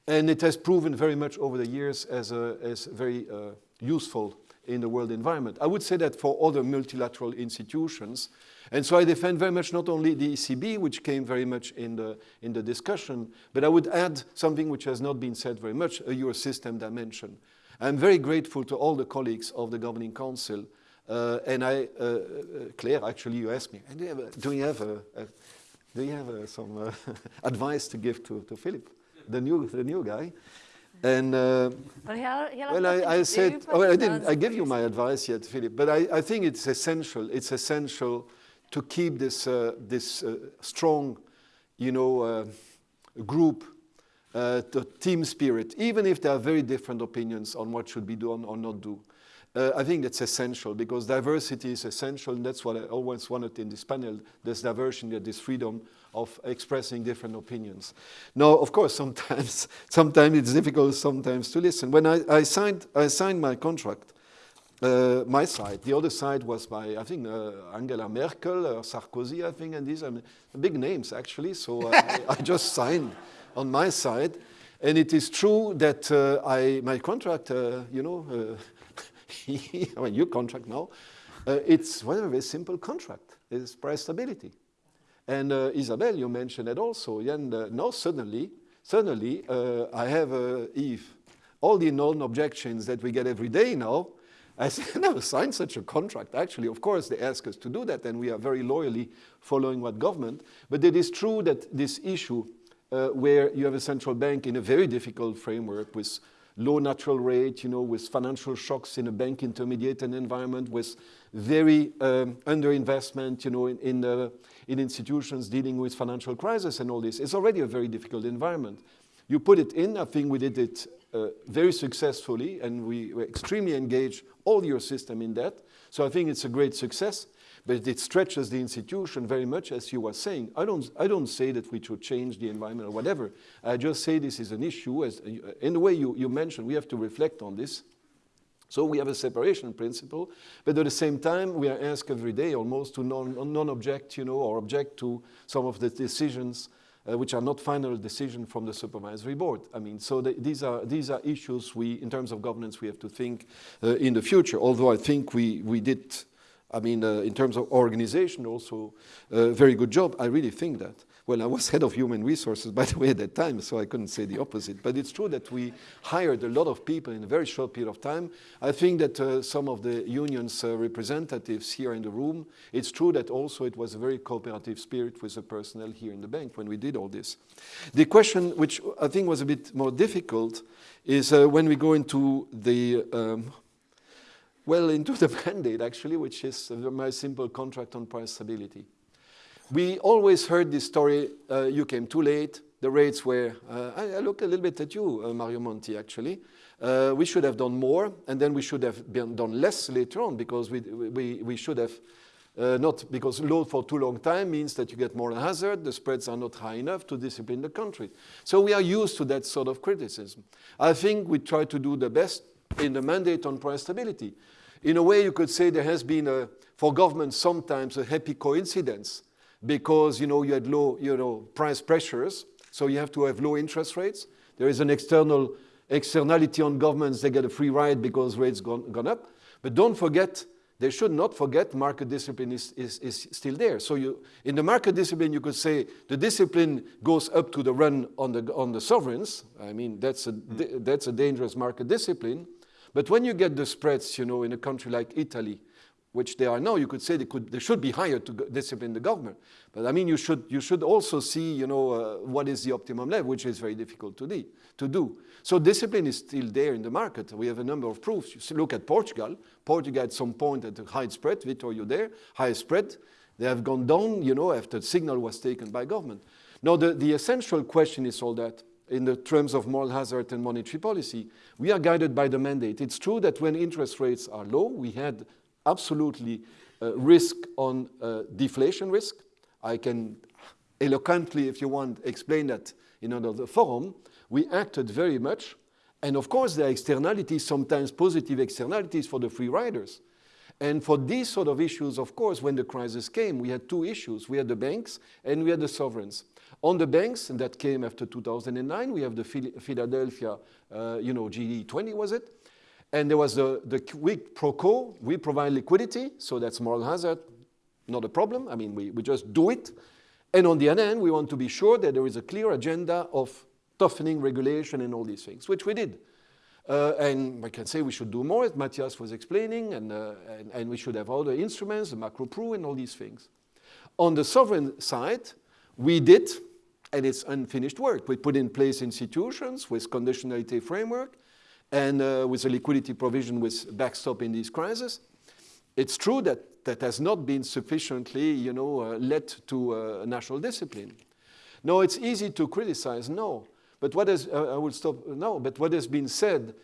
And it has proven very much over the years as, a, as very uh, useful in the world environment. I would say that for other multilateral institutions, and so I defend very much not only the ECB, which came very much in the, in the discussion, but I would add something which has not been said very much, a Eurosystem dimension. I'm very grateful to all the colleagues of the Governing Council and I, uh, uh, Claire, actually, you asked me, do you have, a, do you have, a, a do you have some advice to give to, to Philip, the new, the new guy? And uh, well, he'll, he'll well I, I said, oh, well, I didn't. I give you my advice yet, Philip. But I, I think it's essential. It's essential to keep this uh, this uh, strong, you know, group, the team spirit, even if there are very different opinions on what should be done or not do. Uh, I think that's essential because diversity is essential, and that's what I always wanted in this panel, this diversity, this freedom of expressing different opinions. Now, of course, sometimes, sometimes it's difficult sometimes to listen. When I, I signed, I signed my contract, uh, my side, the other side was by, I think, uh, Angela Merkel or Sarkozy, I think, and these are big names, actually, so I, I just signed on my side. And it is true that uh, I, my contract, uh, you know, uh, I mean, your contract now, uh, it's well, a very simple contract. It's price stability. And uh, Isabel, you mentioned it also. And uh, now suddenly, suddenly, uh, I have, uh, Yves, all the known objections that we get every day now, I never signed such a contract. Actually, of course, they ask us to do that, and we are very loyally following what government. But it is true that this issue, uh, where you have a central bank in a very difficult framework with low natural rate, you know, with financial shocks in a bank intermediated environment, with very um, underinvestment, you know, in, in, uh, in institutions dealing with financial crisis and all this. It's already a very difficult environment. You put it in, I think we did it uh, very successfully, and we were extremely engaged, all your system in that. So I think it's a great success but it stretches the institution very much, as you were saying. I don't, I don't say that we should change the environment or whatever. I just say this is an issue. As, in the way you, you mentioned, we have to reflect on this. So we have a separation principle, but at the same time, we are asked every day almost to non-object, non you know, or object to some of the decisions uh, which are not final decision from the supervisory board. I mean, so the, these are these are issues we, in terms of governance, we have to think uh, in the future. Although I think we we did I mean, uh, in terms of organization, also uh, very good job. I really think that. Well, I was head of human resources, by the way, at that time, so I couldn't say the opposite. But it's true that we hired a lot of people in a very short period of time. I think that uh, some of the union's uh, representatives here in the room, it's true that also it was a very cooperative spirit with the personnel here in the bank when we did all this. The question, which I think was a bit more difficult, is uh, when we go into the um, well into the mandate, actually, which is a very simple contract on price stability. We always heard this story, uh, you came too late, the rates were, uh, I, I, look a little bit at you, uh, Mario Monti, actually. Uh, we should have done more, and then we should have done less later on, because we, we, we should have uh, not because load for too long time means that you get more hazard, the spreads are not high enough to discipline the country. So we are used to that sort of criticism. I think we try to do the best in the mandate on price stability. In a way, you could say there has been, a, for government, sometimes a happy coincidence because you know you had low you know, price pressures, so you have to have low interest rates. There is an external externality on governments, they get a free ride because rates gone, gone up. But don't forget they should not forget market discipline is, is, is still there. So you, in the market discipline, you could say the discipline goes up to the run on the, on the sovereigns. I mean, that's a, mm. that's a dangerous market discipline. But when you get the spreads, you know, in a country like Italy, which they are now, you could say they, could, they should be higher to discipline the government. But I mean, you should, you should also see, you know, uh, what is the optimum level, which is very difficult to, de to do. So discipline is still there in the market. We have a number of proofs. You look at Portugal. Portugal at some point at a high spread, Vitor, you there, high spread. They have gone down, you know, after the signal was taken by government. Now, the, the essential question is all that in the terms of moral hazard and monetary policy, we are guided by the mandate. It's true that when interest rates are low, we had absolutely uh, risk on uh, deflation risk. I can eloquently, if you want, explain that in another forum. We acted very much. And of course, there are externalities, sometimes positive externalities for the free riders. And for these sort of issues, of course, when the crisis came, we had two issues. We had the banks and we had the sovereigns. On the banks, and that came after 2009, we have the Philadelphia, uh, you know, G20 was it? And there was the, the quid pro. We provide liquidity, so that's moral hazard, not a problem. I mean, we, we just do it. And on the other hand, we want to be sure that there is a clear agenda of toughening regulation and all these things, which we did. Uh, and I can say we should do more, as Matthias was explaining, and, uh, and, and, we should have other instruments, the macro pru and all these things. On the sovereign side, we did, and it's unfinished work. We put in place institutions with conditionality framework, and uh, with a liquidity provision with backstop in these crises. It's true that that has not been sufficiently, you know, uh, led to uh, national discipline. No, it's easy to criticize, no. But what has, uh, I will stop, no, but what has been said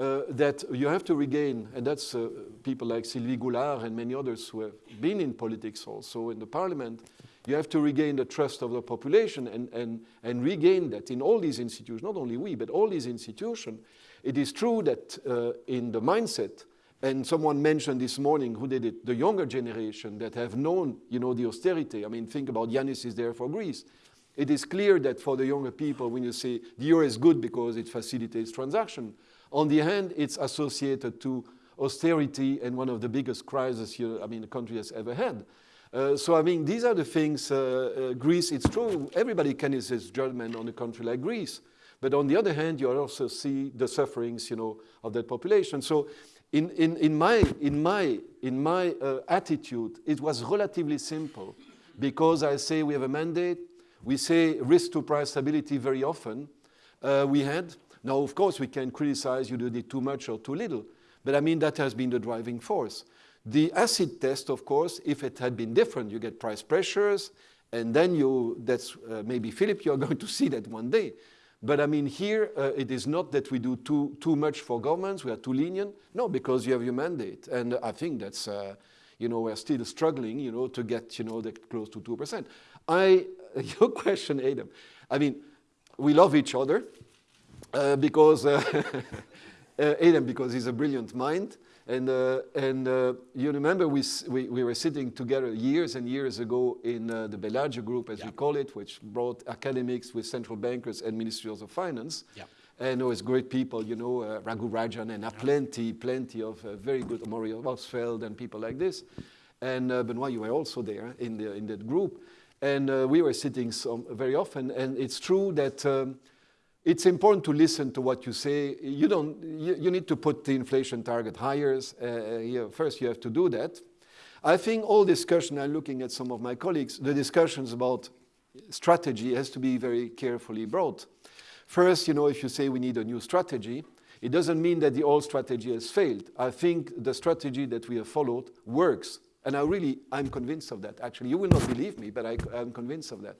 uh, that you have to regain, and that's uh, people like Sylvie Goulard and many others who have been in politics also in the parliament, you have to regain the trust of the population and, and, and regain that in all these institutions, not only we, but all these institutions, it is true that uh, in the mindset, and someone mentioned this morning who did it, the younger generation that have known, you know, the austerity. I mean, think about Yanis is there for Greece. It is clear that for the younger people, when you say the euro is good because it facilitates transaction, on the hand, it's associated to austerity and one of the biggest crises here, I mean, the country has ever had. Uh, so, I mean, these are the things, uh, uh, Greece, it's true, everybody can use judgment on a country like Greece. But on the other hand, you also see the sufferings, you know, of that population. So in, in, in my, in my, in my uh, attitude, it was relatively simple because I say we have a mandate, we say risk to price stability very often. Uh, we had, now of course we can criticize you did it too much or too little, but I mean that has been the driving force. The acid test, of course, if it had been different, you get price pressures, and then you, that's uh, maybe Philip, you're going to see that one day. But I mean, here uh, it is not that we do too, too much for governments, we are too lenient. No, because you have your mandate. And I think that's, uh, you know, we're still struggling, you know, to get, you know, that close to 2%. I, your question, Adam, I mean, we love each other uh, because, uh, uh, Adam, because he's a brilliant mind. And, uh, and uh, you remember we, we, we, were sitting together years and years ago in uh, the Bellagio group, as yeah. we call it, which brought academics with central bankers and ministries of finance. Yeah. And always great people, you know, uh, Raghu Rajan and yeah. plenty, plenty of uh, very good, Maurice Obstfeld and people like this. And uh, Benoit, you were also there in, the, in that group. And we were sitting some, very often, and it's true that um, it's important to listen to what you say. You don't. You, you need to put the inflation target higher. Uh, first, you have to do that. I think all discussion. I'm looking at some of my colleagues. The discussions about strategy has to be very carefully brought. First, you know, if you say we need a new strategy, it doesn't mean that the old strategy has failed. I think the strategy that we have followed works. And I really, I'm convinced of that. Actually, you will not believe me, but I, I'm convinced of that.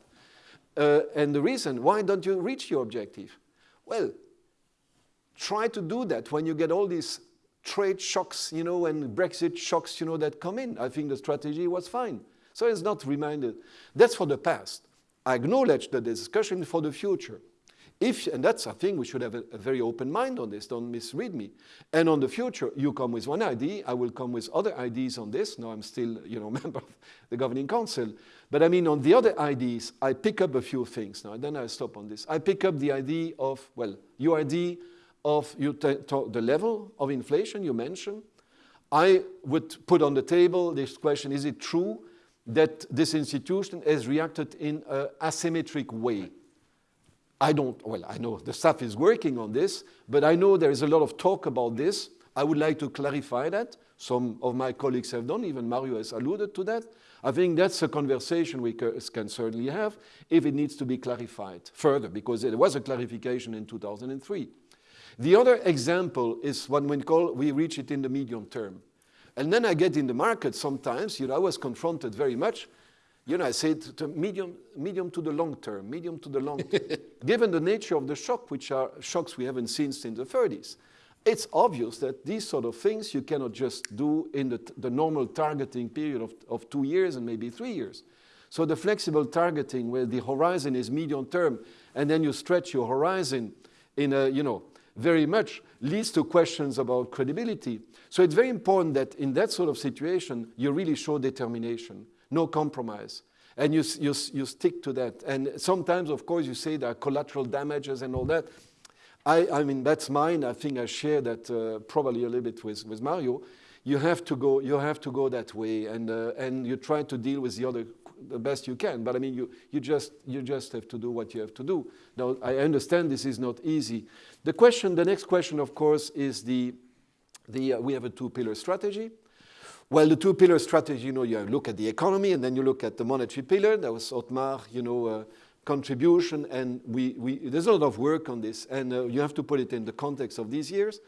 Uh, and the reason, why don't you reach your objective? Well, try to do that when you get all these trade shocks, you know, and Brexit shocks, you know, that come in. I think the strategy was fine. So it's not reminded. That's for the past. I acknowledge the discussion for the future. If, and that's, I think we should have a, a, very open mind on this, don't misread me. And on the future, you come with one idea, I will come with other ideas on this. Now I'm still, you know, member of the governing council. But I mean, on the other ideas, I pick up a few things now, then I stop on this. I pick up the idea of, well, your idea of you the level of inflation you mentioned. I would put on the table this question, is it true that this institution has reacted in an asymmetric way? I don't, well, I know the staff is working on this, but I know there is a lot of talk about this. I would like to clarify that. Some of my colleagues have done, even Mario has alluded to that. I think that's a conversation we can certainly have if it needs to be clarified further, because there was a clarification in 2003. The other example is when we call, we reach it in the medium term. And then I get in the market sometimes, you know, I was confronted very much, you know, I said to medium, medium to the long term, medium to the long term. Given the nature of the shock, which are shocks we haven't seen since the 30s, it's obvious that these sort of things you cannot just do in the, the normal targeting period of, of two years and maybe three years. So the flexible targeting where the horizon is medium term and then you stretch your horizon in a, you know, very much leads to questions about credibility. So it's very important that in that sort of situation, you really show determination, no compromise. And you, you, you stick to that. And sometimes, of course, you say there are collateral damages and all that. I, I mean, that's mine. I think I share that uh, probably a little bit with, with Mario. You have to go, you have to go that way, and, uh, and you try to deal with the other the best you can. But I mean, you, you, just, you just have to do what you have to do. Now, I understand this is not easy. The question, the next question, of course, is the, the uh, we have a two-pillar strategy. Well, the two-pillar strategy, you know, you look at the economy and then you look at the monetary pillar. That was Otmar, you know, uh, contribution, and we, we, there's a lot of work on this, and uh, you have to put it in the context of these years.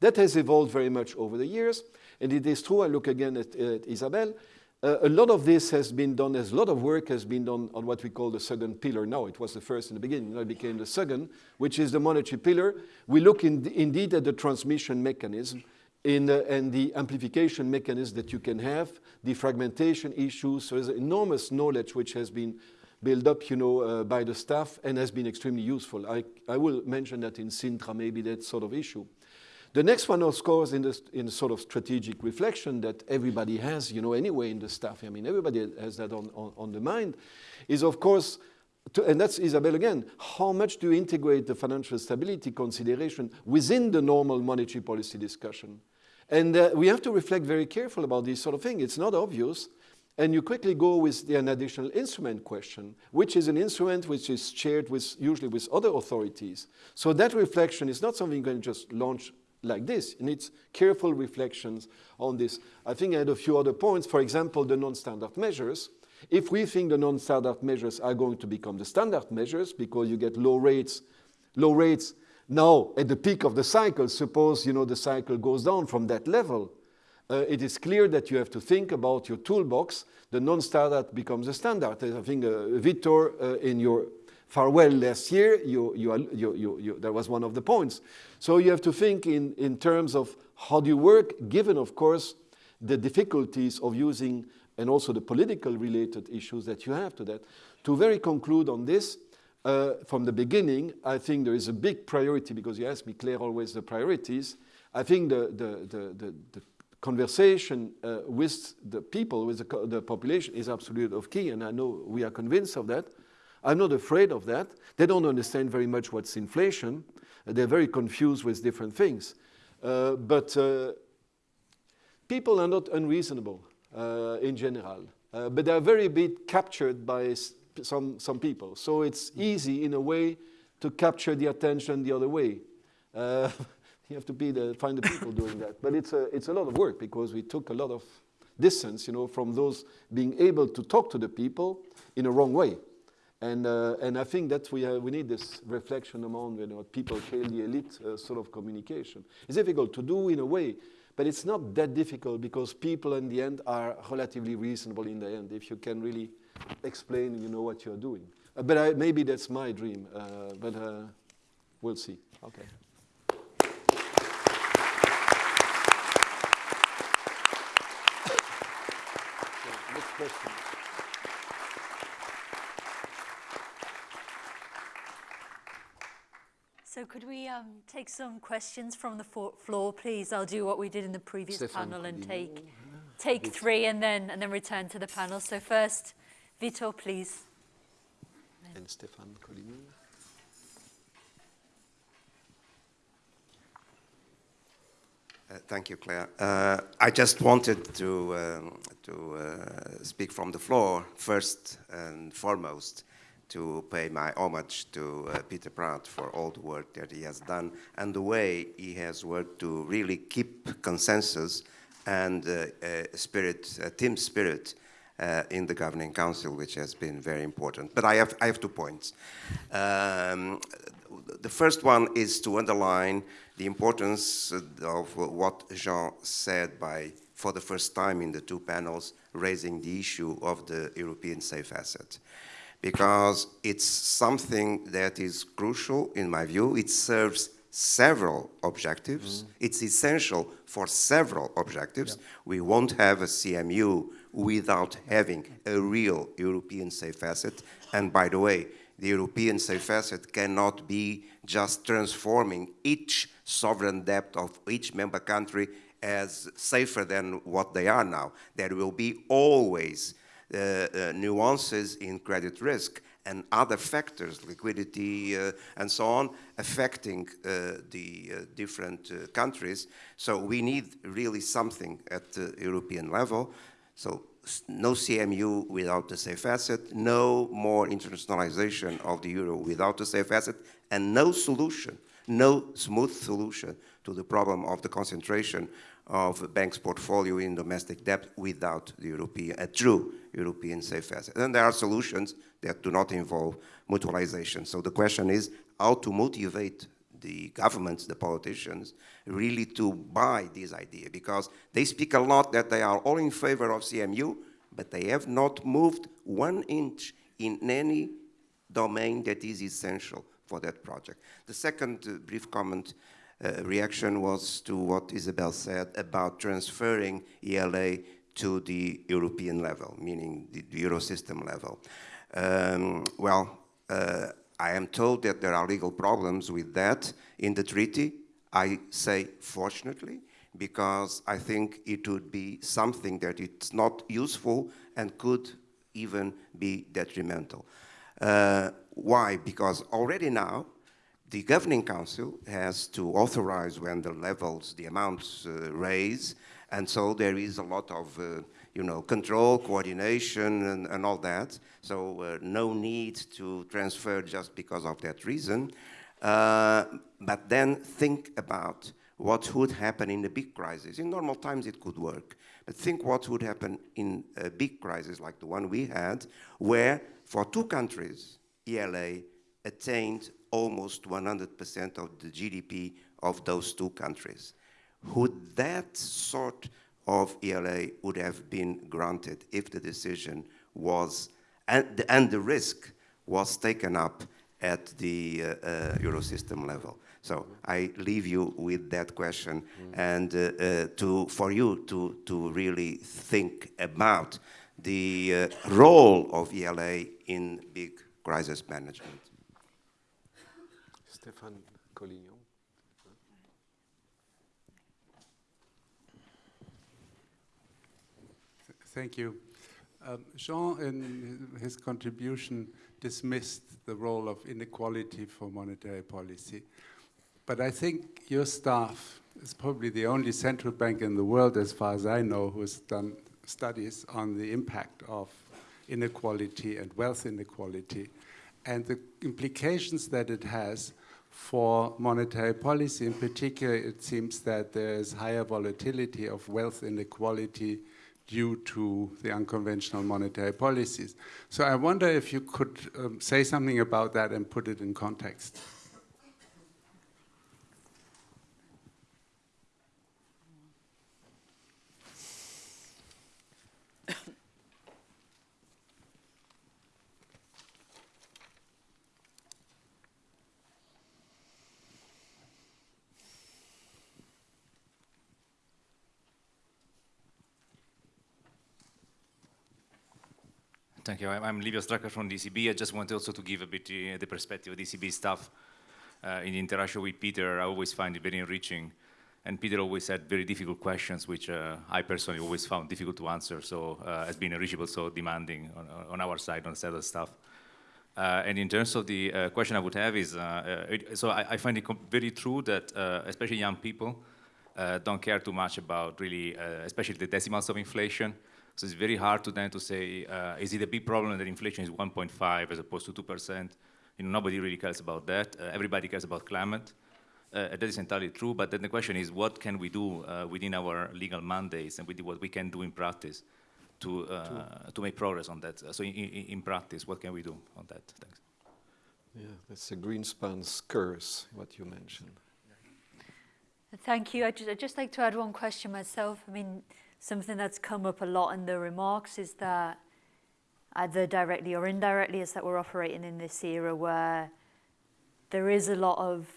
That has evolved very much over the years, and it is true, I look again at, at Isabelle, uh, a lot of this has been done, a lot of work has been done on what we call the second pillar now. It was the first in the beginning, now it became the second, which is the monetary pillar. We look in, indeed at the transmission mechanism in, and the amplification mechanism that you can have, the fragmentation issues. So there's enormous knowledge which has been built up, you know, uh, by the staff and has been extremely useful. I, I will mention that in Sintra, maybe that sort of issue. The next one, of course, in the, in sort of strategic reflection that everybody has, you know, anyway in the staff, I mean, everybody has that on, on, on the mind, is of course, to, and that's Isabelle again, how much do you integrate the financial stability consideration within the normal monetary policy discussion? And uh, we have to reflect very careful about this sort of thing. It's not obvious. And you quickly go with the, an additional instrument question, which is an instrument which is shared with, usually with other authorities. So that reflection is not something you can just launch like this. It needs careful reflections on this. I think I had a few other points. For example, the non-standard measures. If we think the non-standard measures are going to become the standard measures because you get low rates, low rates now at the peak of the cycle, suppose you know the cycle goes down from that level, uh, it is clear that you have to think about your toolbox. The non-standard becomes a standard. I think uh, Victor, uh, in your farewell last year, you, you, you, that was one of the points. So you have to think in, in terms of how do you work, given, of course, the difficulties of using and also the political related issues that you have to that. To very conclude on this, uh, from the beginning, I think there is a big priority, because you ask me, Claire, always the priorities. I think the, the, the, the, the conversation uh, with the people, with the, the, population is absolutely of key, and I know we are convinced of that. I'm not afraid of that. They don't understand very much what's inflation. They're very confused with different things. Uh, but uh, people are not unreasonable uh, in general, uh, but they're very bit captured by some, some people. So it's easy in a way to capture the attention the other way. Uh, you have to be the, find the people doing that. But it's a, it's a lot of work because we took a lot of distance, you know, from those being able to talk to the people in a wrong way. And, uh, and I think that we, uh, we need this reflection among you know, what people the elite uh, sort of communication. It's difficult to do in a way, but it's not that difficult because people in the end are relatively reasonable in the end if you can really explain you know, what you're doing. Uh, but I, maybe that's my dream, uh, but uh, we'll see. Okay. question. So could we um, take some questions from the floor, please? I'll do what we did in the previous Stefan panel and take take three and then and then return to the panel. So first, Vito, please. And Stefan Coligny. Uh, thank you, Claire. Uh, I just wanted to, um, to uh, speak from the floor first and foremost to pay my homage to uh, Peter Praet for all the work that he has done and the way he has worked to really keep consensus and uh, spirit, team spirit uh, in the governing council, which has been very important. But I have, I have two points. Um, the first one is to underline the importance of what Jean said by, for the first time in the two panels, raising the issue of the European safe asset. Because it's something that is crucial, in my view. It serves several objectives. Mm. It's essential for several objectives. Yeah. We won't have a CMU without having a real European safe asset. And by the way, the European safe asset cannot be just transforming each sovereign debt of each member country as safer than what they are now. There will be always uh, uh, nuances in credit risk and other factors, liquidity uh, and so on, affecting uh, the uh, different uh, countries. So we need really something at the European level. So no CMU without the safe asset, no more internationalization of the euro without the safe asset, and no solution, no smooth solution to the problem of the concentration of banks' portfolio in domestic debt without the European, a true European safe asset. And there are solutions that do not involve mutualization. So the question is how to motivate the governments, the politicians, really to buy this idea because they speak a lot that they are all in favor of CMU, but they have not moved one inch in any domain that is essential for that project. The second uh, brief comment uh, reaction was to what Isabel said about transferring ELA to the European level, meaning the, the Eurosystem level. Um, well, uh, I am told that there are legal problems with that in the treaty. I say fortunately, because I think it would be something that it's not useful and could even be detrimental. Uh, why? Because already now, the Governing Council has to authorize when the levels, the amounts uh, raise, and so there is a lot of uh, you know, control, coordination, and, and all that. So uh, no need to transfer just because of that reason. Uh, but then think about what would happen in a big crisis. In normal times, it could work. But think what would happen in a big crisis like the one we had, where for two countries, ELA attained almost 100% of the GDP of those two countries. Would that sort of ELA would have been granted if the decision was, and, and the risk was taken up at the uh, uh, Eurosystem level. So I leave you with that question mm. and uh, uh, to, for you to, to really think about the uh, role of ELA in big crisis management. Stéphane Collignon. Thank you. Um, Jean, in his contribution, dismissed the role of inequality for monetary policy. But I think your staff is probably the only central bank in the world, as far as I know, who has done studies on the impact of inequality and wealth inequality and the implications that it has for monetary policy. In particular, it seems that there is higher volatility of wealth inequality due to the unconventional monetary policies. So I wonder if you could um, say something about that and put it in context. Thank you. I'm Livio Stracca from DCB. I just wanted also to give a bit uh, the perspective of DCB staff. Uh, in interaction with Peter, I always find it very enriching. And Peter always had very difficult questions, which uh, I personally always found difficult to answer. So uh, has been enrichable, so demanding on, on, our side, on the staff. Uh, and in terms of the uh, question I would have is, uh, it, so I, I, find it very true that, especially young people, uh, don't care too much about really, uh, especially the decimals of inflation. So it's very hard to then to say, uh, is it a big problem that inflation is 1.5 as opposed to 2%? You know, nobody really cares about that. Uh, everybody cares about climate. Uh, that is entirely true, but then the question is, what can we do uh, within our legal mandates and with what we can do in practice to, uh, to make progress on that? So in, in, in, practice, what can we do on that? Thanks. Yeah, that's a Greenspan's curse, what you mentioned. Thank you. I'd just, I'd just like to add one question myself. I mean, something that's come up a lot in the remarks is that either directly or indirectly is that we're operating in this era where there is a lot of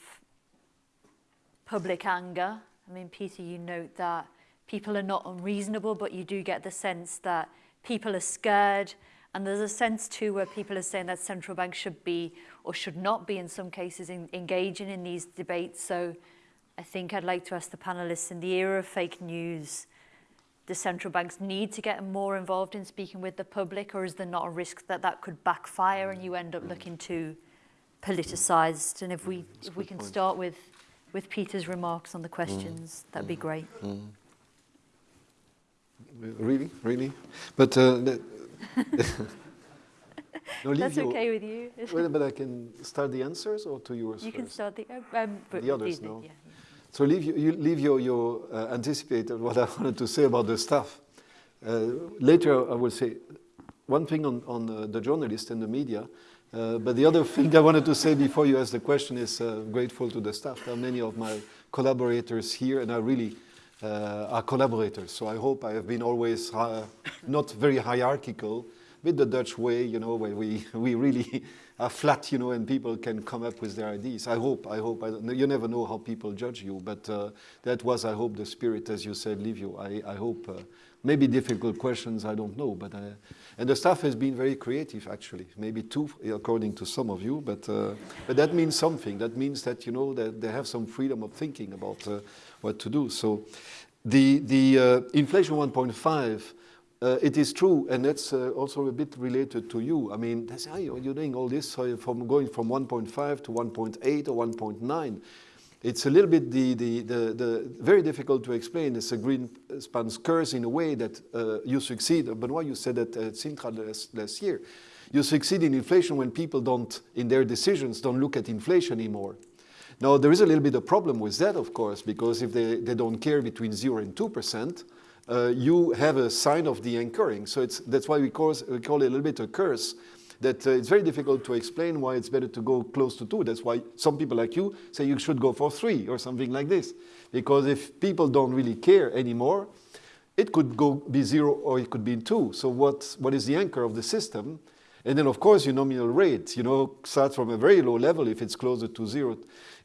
public anger. I mean, Peter, you note that people are not unreasonable, but you do get the sense that people are scared. And there's a sense too where people are saying that central banks should be or should not be in some cases in, engaging in these debates. So I think I'd like to ask the panelists in the era of fake news, the central banks need to get more involved in speaking with the public or is there not a risk that that could backfire and you end up looking too politicized? And if we, if we can point. start with with Peter's remarks on the questions. Mm. That'd be great. Mm. Really, really, but uh, no, that's okay with you. well, but I can start the answers or to yours. You first? can start the um, the others. no. Yeah, yeah. So Livio, leave your your uh, anticipated what I wanted to say about the staff. Uh, later, I will say one thing on on uh, the journalists and the media. Uh, but the other thing I wanted to say before you ask the question is uh, grateful to the staff. There are many of my collaborators here, and I really uh, are collaborators. So I hope I have been always not very hierarchical, with the Dutch way, you know, where we, we really are flat, you know, and people can come up with their ideas. I hope, I hope, I you never know how people judge you, but uh, that was, I hope, the spirit, as you said, Livio. I, I hope, uh, maybe difficult questions, I don't know, but and the staff has been very creative, actually. Maybe too, according to some of you, but, uh, but that means something. That means that, you know, that they have some freedom of thinking about uh, what to do. So the, the uh, inflation 1.5, uh, it is true, and that's uh, also a bit related to you. I mean, that's, how you're doing all this so from going from 1.5 to 1.8 or 1.9 it's a little bit the, the, the, the, very difficult to explain. It's a Greenspan's curse in a way that uh, you succeed. Benoit, you said that at Sintra last, last year. You succeed in inflation when people don't, in their decisions, don't look at inflation anymore. Now, there is a little bit of problem with that, of course, because if they, they don't care between 0 and 2%, uh, you have a sign of the anchoring. So that's why we call, we call it a little bit a curse that uh, it's very difficult to explain why it's better to go close to two. That's why some people like you say you should go for three or something like this. Because if people don't really care anymore, it could go be zero or it could be two. So what, what is the anchor of the system? And then of course your nominal rate, you know, starts from a very low level if it's closer to zero.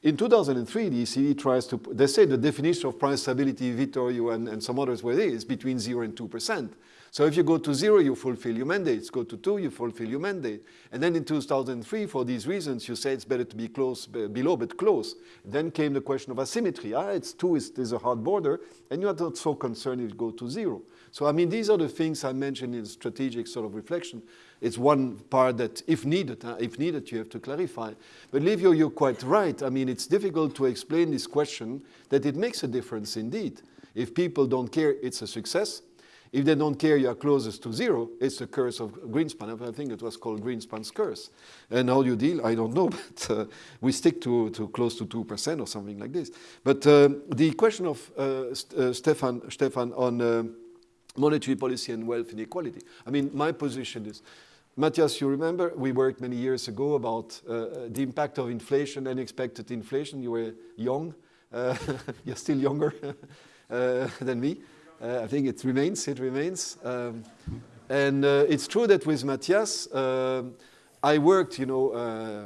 In 2003, the ECB tries to, they say the definition of price stability, Vittorio and, and some others where it is between zero and 2%. So if you go to zero, you fulfill your mandates. Go to two, you fulfill your mandate. And then in 2003, for these reasons, you say it's better to be close, below but close. Then came the question of asymmetry. Ah, it's two, there's a hard border, and you're not so concerned if you go to zero. So I mean, these are the things I mentioned in strategic sort of reflection. It's one part that, if needed, uh, if needed, you have to clarify. But Livio, you're quite right. I mean, it's difficult to explain this question that it makes a difference indeed. If people don't care, it's a success. If they don't care you are closest to zero, it's the curse of Greenspan. I think it was called Greenspan's curse. And how you deal, I don't know, but uh, we stick to, to close to 2% or something like this. But uh, the question of uh, uh, Stefan, Stefan on uh, monetary policy and wealth inequality. I mean, my position is, Matthias, you remember we worked many years ago about uh, the impact of inflation, unexpected inflation. You were young, you're still younger than me. Uh, I think it remains, it remains. Um, and uh, it's true that with Matthias, uh, I worked, you know, uh,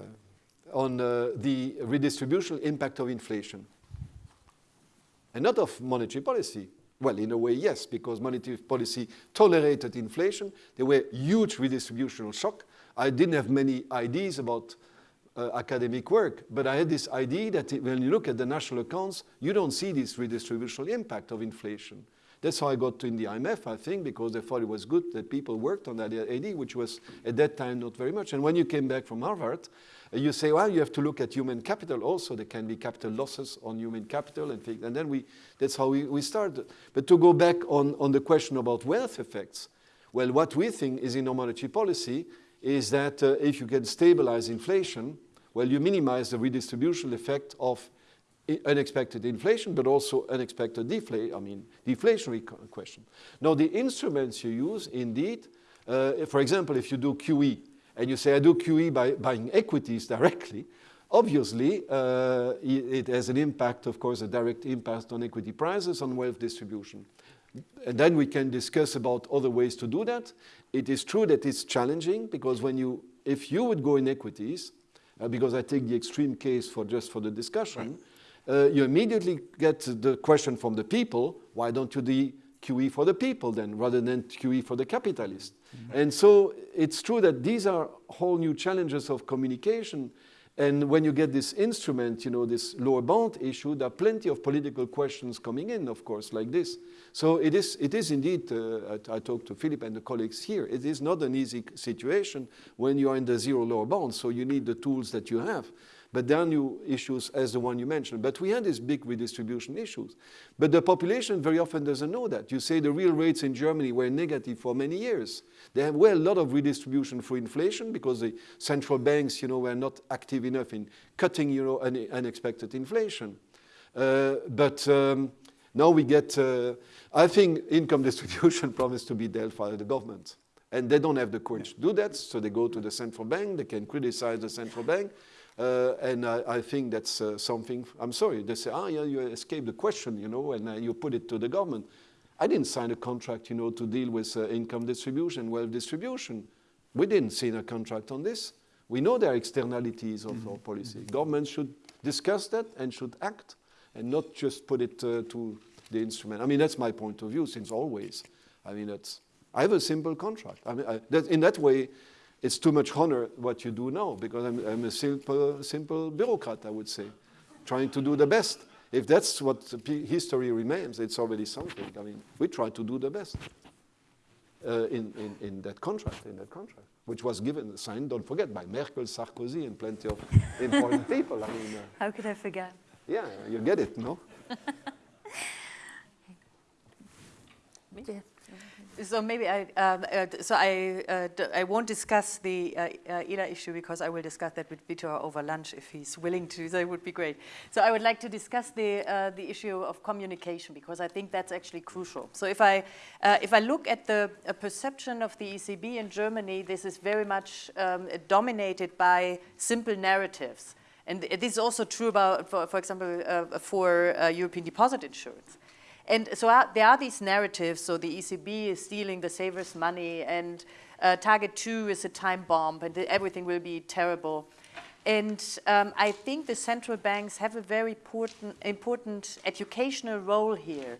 on uh, the redistributional impact of inflation. And not of monetary policy. Well, in a way, yes, because monetary policy tolerated inflation. There were huge redistributional shock. I didn't have many ideas about uh, academic work, but I had this idea that when you look at the national accounts, you don't see this redistributional impact of inflation. That's how I got to in the IMF, I think, because they thought it was good that people worked on that idea, which was at that time not very much. And when you came back from Harvard, you say, well, you have to look at human capital also. There can be capital losses on human capital and things. And then we, that's how we, we started. But to go back on, on the question about wealth effects, well, what we think is in our monetary policy is that uh, if you can stabilize inflation, well, you minimize the redistribution effect of unexpected inflation, but also unexpected deflation, I mean, deflationary question. Now, the instruments you use, indeed, uh, for example, if you do QE, and you say, I do QE by buying equities directly, obviously, uh, it has an impact, of course, a direct impact on equity prices, on wealth distribution. And then we can discuss about other ways to do that. It is true that it's challenging because when you, if you would go in equities, uh, because I take the extreme case for just for the discussion, uh, you immediately get the question from the people, why don't you do QE for the people then, rather than QE for the capitalist? Mm -hmm. And so it's true that these are whole new challenges of communication. And when you get this instrument, you know, this lower bound issue, there are plenty of political questions coming in, of course, like this. So it is, it is indeed, uh, I, I talked to Philip and the colleagues here, it is not an easy situation when you are in the zero lower bound, so you need the tools that you have. But there are new issues as the one you mentioned. But we had these big redistribution issues. But the population very often doesn't know that. You say the real rates in Germany were negative for many years. There have well a lot of redistribution for inflation because the central banks, you know, were not active enough in cutting, you know, unexpected inflation. Uh, but um, now we get, uh, I think income distribution promised to be dealt by the government. And they don't have the courage to do that, so they go to the central bank, they can criticize the central bank, uh, and I, I, think that's uh, something, I'm sorry, they say, ah, yeah, you escaped the question, you know, and uh, you put it to the government. I didn't sign a contract, you know, to deal with uh, income distribution, wealth distribution. We didn't sign a contract on this. We know there are externalities of mm -hmm. our policy. Governments should discuss that and should act and not just put it uh, to the instrument. I mean, that's my point of view since always. I mean, that's, I have a simple contract. I mean, I, that, in that way, it's too much honor what you do now because I'm, I'm a simple, simple bureaucrat, I would say, trying to do the best. If that's what history remains, it's already something. I mean, we try to do the best uh, in, in, in that contract, in that contract, which was given, signed, don't forget, by Merkel, Sarkozy, and plenty of important people. I mean, uh, how could I forget? Yeah, you get it, no? yeah. So maybe I, um, uh, so I, uh, I won't discuss the uh, uh issue because I will discuss that with Vitor over lunch if he's willing to, it would be great. So I would like to discuss the, uh, the issue of communication because I think that's actually crucial. So if I, uh, if I look at the perception of the ECB in Germany, this is very much um, dominated by simple narratives. And this is also true about, for, for example, for European deposit insurance. And so uh, there are these narratives, so the ECB is stealing the savers' money and uh, target two is a time bomb and everything will be terrible. And um, I think the central banks have a very important, important educational role here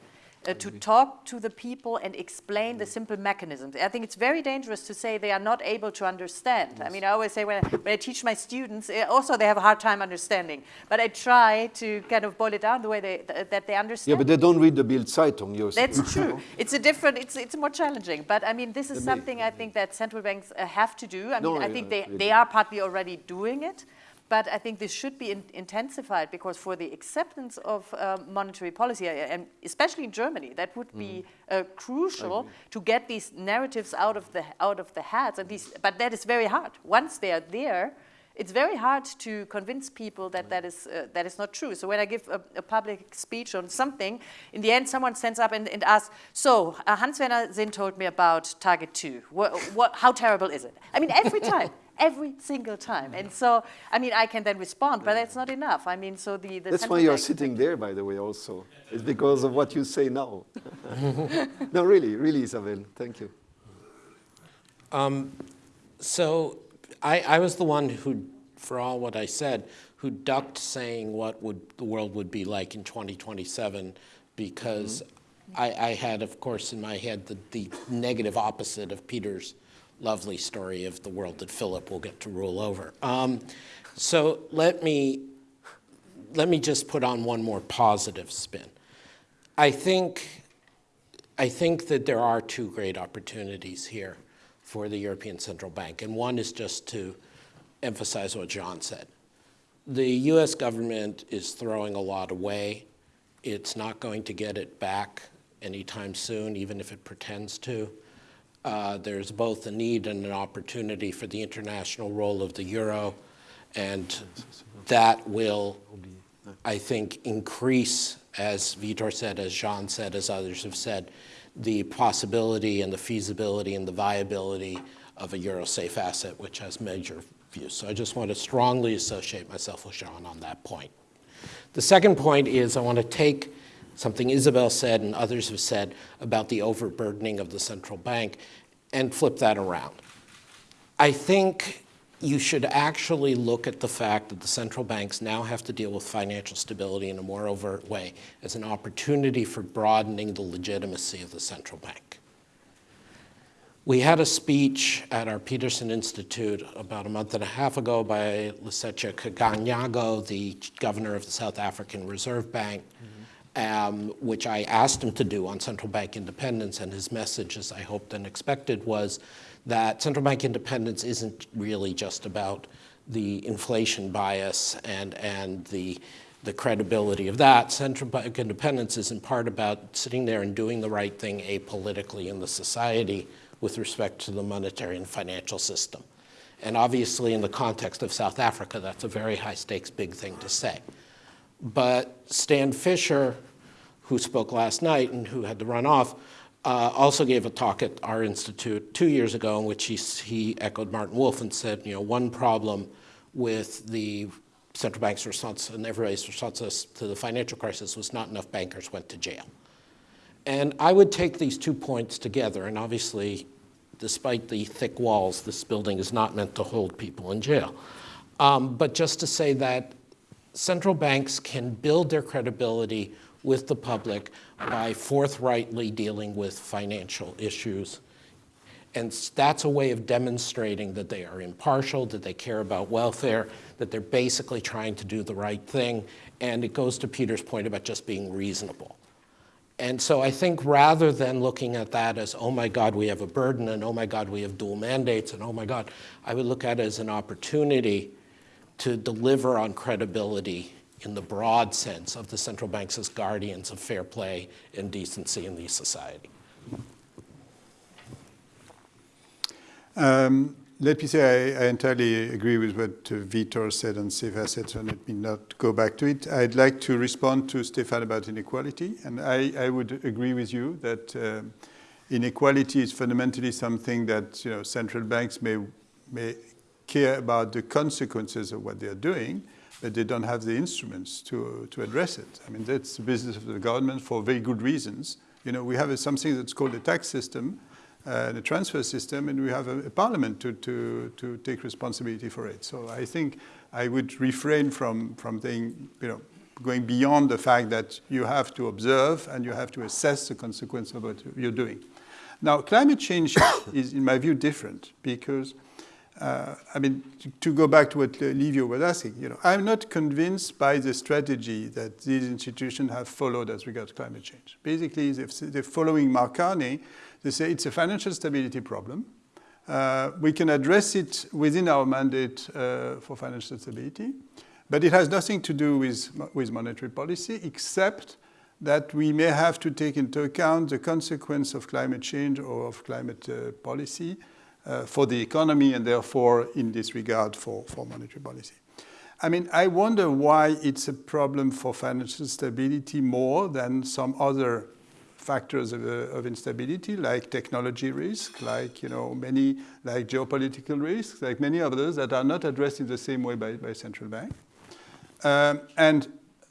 uh, to talk to the people and explain the simple mechanisms. I think it's very dangerous to say they are not able to understand. Yes. I mean, I always say when I, when I teach my students, uh, also they have a hard time understanding. But I try to kind of boil it down the way they, th that they understand. Yeah, but they don't read the Bild Zeitung. You're That's true. it's a different, it's, it's more challenging. But I mean, this is something I think that central banks uh, have to do. I mean, no, I think they, they are partly already doing it. But I think this should be in intensified because for the acceptance of uh, monetary policy, and especially in Germany, that would be mm. uh, crucial to get these narratives out of the out of the heads. And these, but that is very hard. Once they are there, it's very hard to convince people that that is, uh, that is not true. So when I give a, a, public speech on something, in the end someone stands up and, and asks, so uh, Hans-Werner Sinn told me about target two. What, what, how terrible is it? I mean, every time every single time. And so, I mean, I can then respond, but that's not enough. I mean, so the... the that's why you're sitting there, by the way, also. It's because of what you say now. no, really, really, Isabel. Thank you. Um, so I, I was the one who, for all what I said, who ducked saying what would the world would be like in 2027 because mm -hmm. I, I, had, of course, in my head the, the negative opposite of Peter's lovely story of the world that Philip will get to rule over. Um, so let me, let me just put on one more positive spin. I think I think that there are two great opportunities here for the European Central Bank, and one is just to emphasize what John said. The US government is throwing a lot away. It's not going to get it back anytime soon, even if it pretends to. Uh, there's both a need and an opportunity for the international role of the euro, and that will, I think, increase, as Vitor said, as Jean said, as others have said, the possibility and the feasibility and the viability of a euro-safe asset, which has major views. So I just want to strongly associate myself with Jean on that point. The second point is I want to take something Isabel said and others have said about the overburdening of the central bank and flip that around. I think you should actually look at the fact that the central banks now have to deal with financial stability in a more overt way as an opportunity for broadening the legitimacy of the central bank. We had a speech at our Peterson Institute about a month and a half ago by Lesetja Kganyago, the governor of the South African Reserve Bank, mm -hmm. Um, which I asked him to do on central bank independence, and his message, as I hoped and expected, was that central bank independence isn't really just about the inflation bias and, and the, the credibility of that. Central bank independence is in part about sitting there and doing the right thing apolitically in the society with respect to the monetary and financial system. And obviously in the context of South Africa, that's a very high stakes big thing to say. But Stan Fischer, who spoke last night and who had to run off, uh, also gave a talk at our institute two years ago in which he, he echoed Martin Wolf and said, you know, one problem with the central bank's response and everybody's response to the financial crisis was not enough bankers went to jail. And I would take these two points together, and obviously, despite the thick walls, this building is not meant to hold people in jail. Um, but just to say that central banks can build their credibility with the public by forthrightly dealing with financial issues. And that's a way of demonstrating that they are impartial, that they care about welfare, that they're basically trying to do the right thing. And it goes to Peter's point about just being reasonable. And so I think rather than looking at that as, oh my God, we have a burden, and oh my God, we have dual mandates, and oh my God, I would look at it as an opportunity to deliver on credibility in the broad sense of the central banks as guardians of fair play and decency in the society. Um, let me say I, I, entirely agree with what uh, Vitor said on safe assets, and let me not go back to it. I'd like to respond to Stefan about inequality, and I, I would agree with you that uh, inequality is fundamentally something that you know, central banks may, may care about the consequences of what they're doing, but they don't have the instruments to, to address it. I mean, that's the business of the government for very good reasons. You know, we have a, something that's called a tax system, uh, the transfer system, and we have a, a, parliament to, to, to take responsibility for it. So I think I would refrain from, from being, you know, going beyond the fact that you have to observe and you have to assess the consequence of what you're doing. Now, climate change is, in my view, different because uh, I mean, to, to, go back to what Livio was asking, you know, I'm not convinced by the strategy that these institutions have followed as regards climate change. Basically, they're following Mark. They say it's a financial stability problem. Uh, we can address it within our mandate uh, for financial stability, but it has nothing to do with, with monetary policy, except that we may have to take into account the consequence of climate change or of climate uh, policy uh, for the economy and therefore in this regard for, for monetary policy. I mean, I wonder why it's a problem for financial stability more than some other factors of, uh, of, instability, like technology risk, like, you know, many, like geopolitical risks, like many others that are not addressed in the same way by, by central bank. Um, and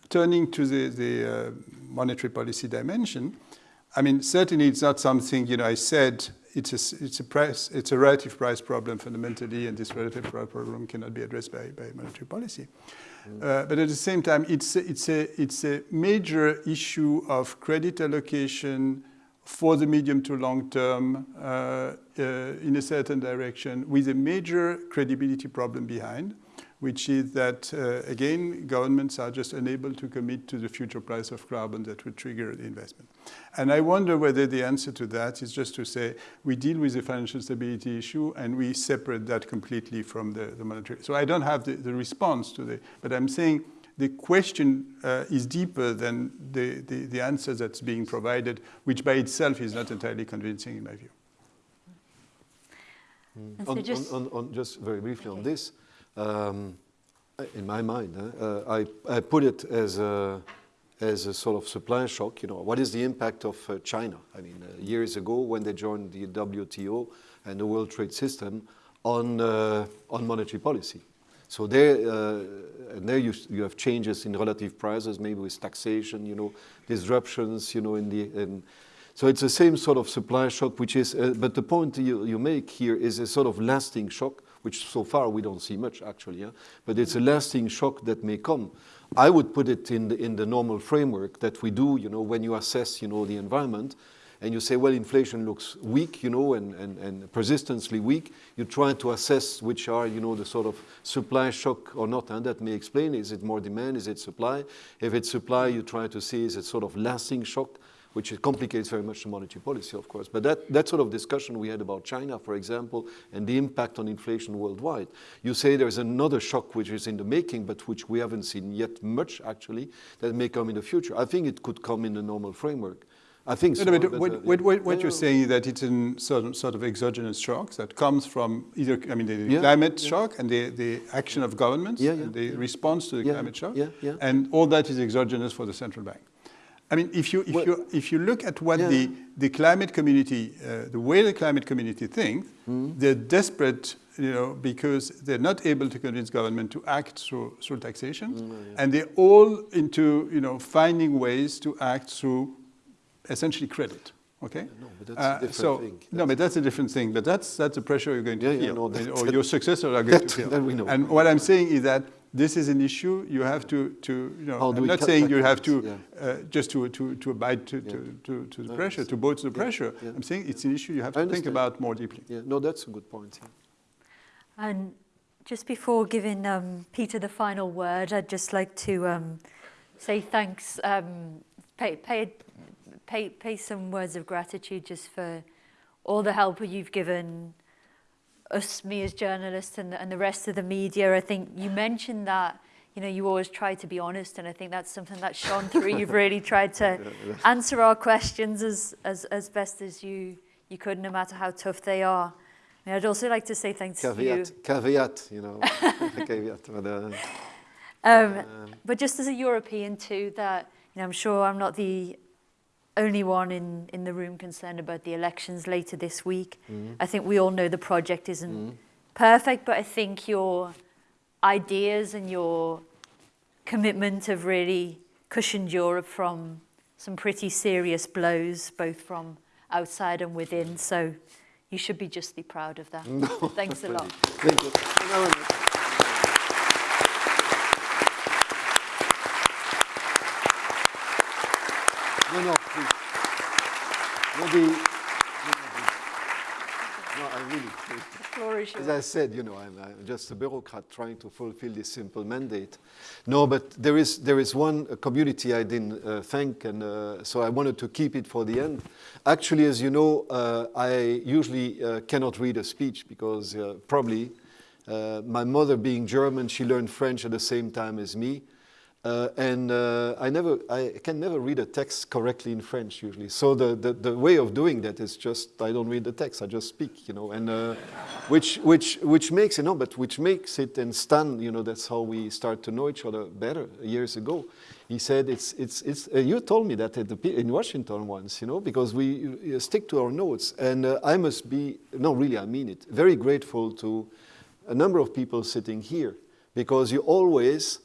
turning to the, the uh, monetary policy dimension, I mean, certainly it's not something, you know, I said it's a, it's a price, it's a relative price problem fundamentally, and this relative price problem cannot be addressed by, by monetary policy. Mm. Uh, but at the same time, it's a, it's, a, it's a major issue of credit allocation for the medium to long term uh, uh, in a certain direction with a major credibility problem behind, which is that, uh, again, governments are just unable to commit to the future price of carbon that would trigger the investment. And I wonder whether the answer to that is just to say we deal with the financial stability issue and we separate that completely from the, the monetary. So I don't have the, the response to the, but I'm saying the question uh, is deeper than the, the, the answer that's being provided, which by itself is not entirely convincing in my view. And so On, just- on, on, on just very briefly on this, um, in my mind, uh, I, I put it as a, as a sort of supply shock. You know, what is the impact of uh, China? I mean, uh, years ago when they joined the WTO and the World Trade System on, uh, on monetary policy. So there, uh, and there you, you have changes in relative prices, maybe with taxation, you know, disruptions, you know, in the, in, so it's the same sort of supply shock, which is, uh, but the point you, you make here is a sort of lasting shock, which so far we don't see much actually, yeah? but it's a lasting shock that may come. I would put it in the, in the normal framework that we do, you know, when you assess, you know, the environment, and you say, well, inflation looks weak, you know, and, and, and persistently weak, you try to assess which are, you know, the sort of supply shock or not, and that may explain, is it more demand, is it supply? If it's supply, you try to see, is it sort of lasting shock, which complicates very much the monetary policy, of course. But that, that sort of discussion we had about China, for example, and the impact on inflation worldwide. You say there's another shock which is in the making, but which we haven't seen yet much, actually, that may come in the future. I think it could come in the normal framework. I think so. No, no, what, uh, what, what, what you're saying is that it's a sort of, sort of exogenous shocks that comes from either, I mean, the Yeah, climate yeah. shock and the, the action of governments Yeah, and the response to the climate shock. yeah, yeah. And all that is exogenous for the central bank. I mean, if you, if Well- you, if you look at what Yeah. the, the climate community, uh, the way the climate community thinks, Hmm. they're desperate, you know, because they're not able to convince government to act through, through taxation. Hmm, And they're all into, you know, finding ways to act through essentially credit. Okay. no, but that's a different so, thing. No, but that's a different thing. But that's that's a pressure you're going to Yeah, yeah, feel, no, that- or that- your successors are going that- to feel. that we know. And what I'm saying is that this is an issue you have to to you know. I'm not saying you have to Yeah. uh, just to to to abide to to, to, to the I pressure, to understand. both the Yeah, pressure. yeah. I'm saying it's an issue you have I to think about more deeply. Yeah, no, that's a good point. Yeah. And just before giving um, Peter the final word, I'd just like to um, say thanks, um, pay, pay, pay, pay some words of gratitude just for all the help you've given us, me as journalists, and, and the rest of the media. I think you mentioned that. You know, you always try to be honest, and I think that's something that shone through. You've really tried to answer our questions as, as, as best as you, you could, no matter how tough they are. And I'd also like to say thanks to you. Caveat, caveat, you know, caveat. But, uh, Um, but just as a European too, that you know, I'm sure I'm not the only one in, in the room concerned about the elections later this week. Mm-hmm. I think we all know the project isn't mm-hmm. perfect, but I think your ideas and your commitment have really cushioned Europe from some pretty serious blows, both from outside and within. So you should be justly proud of that. Thanks a lot. Thank you. Thank you very much. No, no, please. No, the, no, no, I really, Floor as. I said, you know, I'm, I'm just a bureaucrat trying to fulfill this simple mandate. No, but there is, there is one uh, community I didn't uh, thank, and uh, so I wanted to keep it for the end. Actually, as you know, uh, I usually uh, cannot read a speech because uh, probably uh, my mother being German, she learned French at the same time as me. Uh, and uh, I never, I can never read a text correctly in French usually. So the, the, the way of doing that is just I don't read the text, I just speak, you know, and uh, which which which makes you know, but which makes it and Stan, you know, that's how we start to know each other better years ago. He said it's it's it's. Uh, you told me that at the, in Washington once, you know, because we uh, stick to our notes, and uh, I must be no, really, I mean it. Very grateful to a number of people sitting here because you always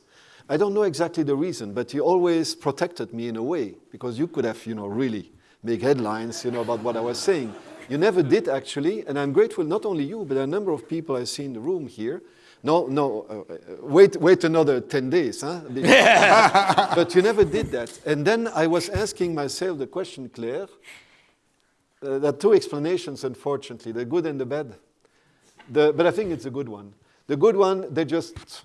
I don't know exactly the reason, but you always protected me in a way because you could have, you know, really make headlines, you know, about what I was saying. You never did actually, and I'm grateful not only you, but a number of people I see in the room here. No, no, uh, uh, wait, wait another 10 days, huh? but you never did that. And then I was asking myself the question, Claire. Uh, there are two explanations, unfortunately, the good and the bad. The, but I think it's a good one. The good one, they just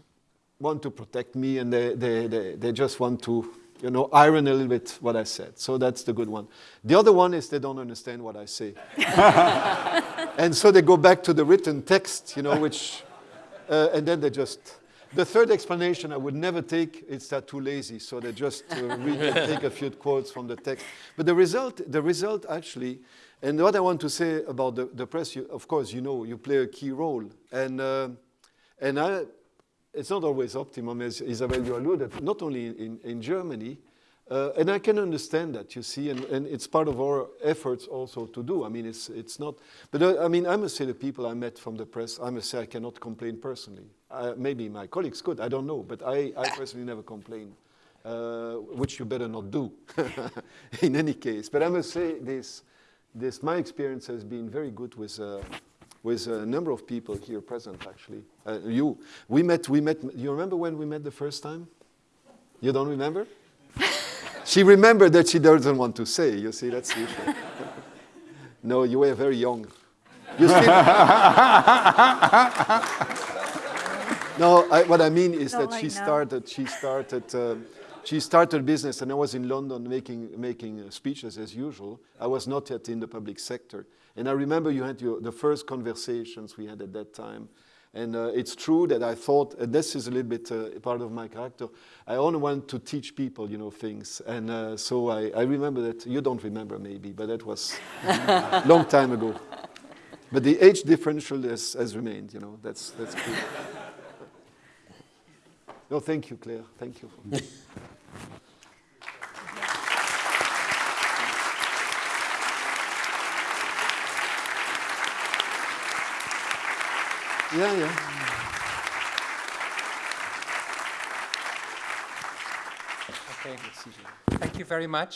want to protect me and they, they, they, they just want to, you know, iron a little bit what I said. So that's the good one. The other one is they don't understand what I say. and so they go back to the written text, you know, which, uh, and then they just, the third explanation I would never take, it's that too lazy. So they just uh, read and take a few quotes from the text. But the result, the result actually, and what I want to say about the, the press, you, of course, you know, you play a key role. And, uh, and I, it's not always optimum, as Isabel, you alluded, not only in, in Germany, uh, and I can understand that, you see, and, and it's part of our efforts also to do. I mean, it's, it's not, but uh, I mean, I must say the people I met from the press, I must say I cannot complain personally. Uh, maybe my colleagues could, I don't know, but I, I personally never complain, uh, which you better not do in any case. But I must say this, this my experience has been very good with, uh, with a number of people here present, actually. Uh, you, we met, we met, you remember when we met the first time? You don't remember? she remembered that she doesn't want to say, you see, that's the issue. no, you were very young. You still, no, I, what I mean is Not that like she now. started, she started, um, she started business and I was in London making, making uh, speeches as usual. I was not yet in the public sector. And I remember you had your, the first conversations we had at that time. And uh, it's true that I thought, and this is a little bit uh, part of my character, I only want to teach people, you know, things. And uh, so I, I remember that, you don't remember maybe, but that was a long time ago. But the age differential has, has remained, you know, that's, that's cool. No, thank you, Claire. Thank you. Yeah, yeah. Okay. Thank you very much.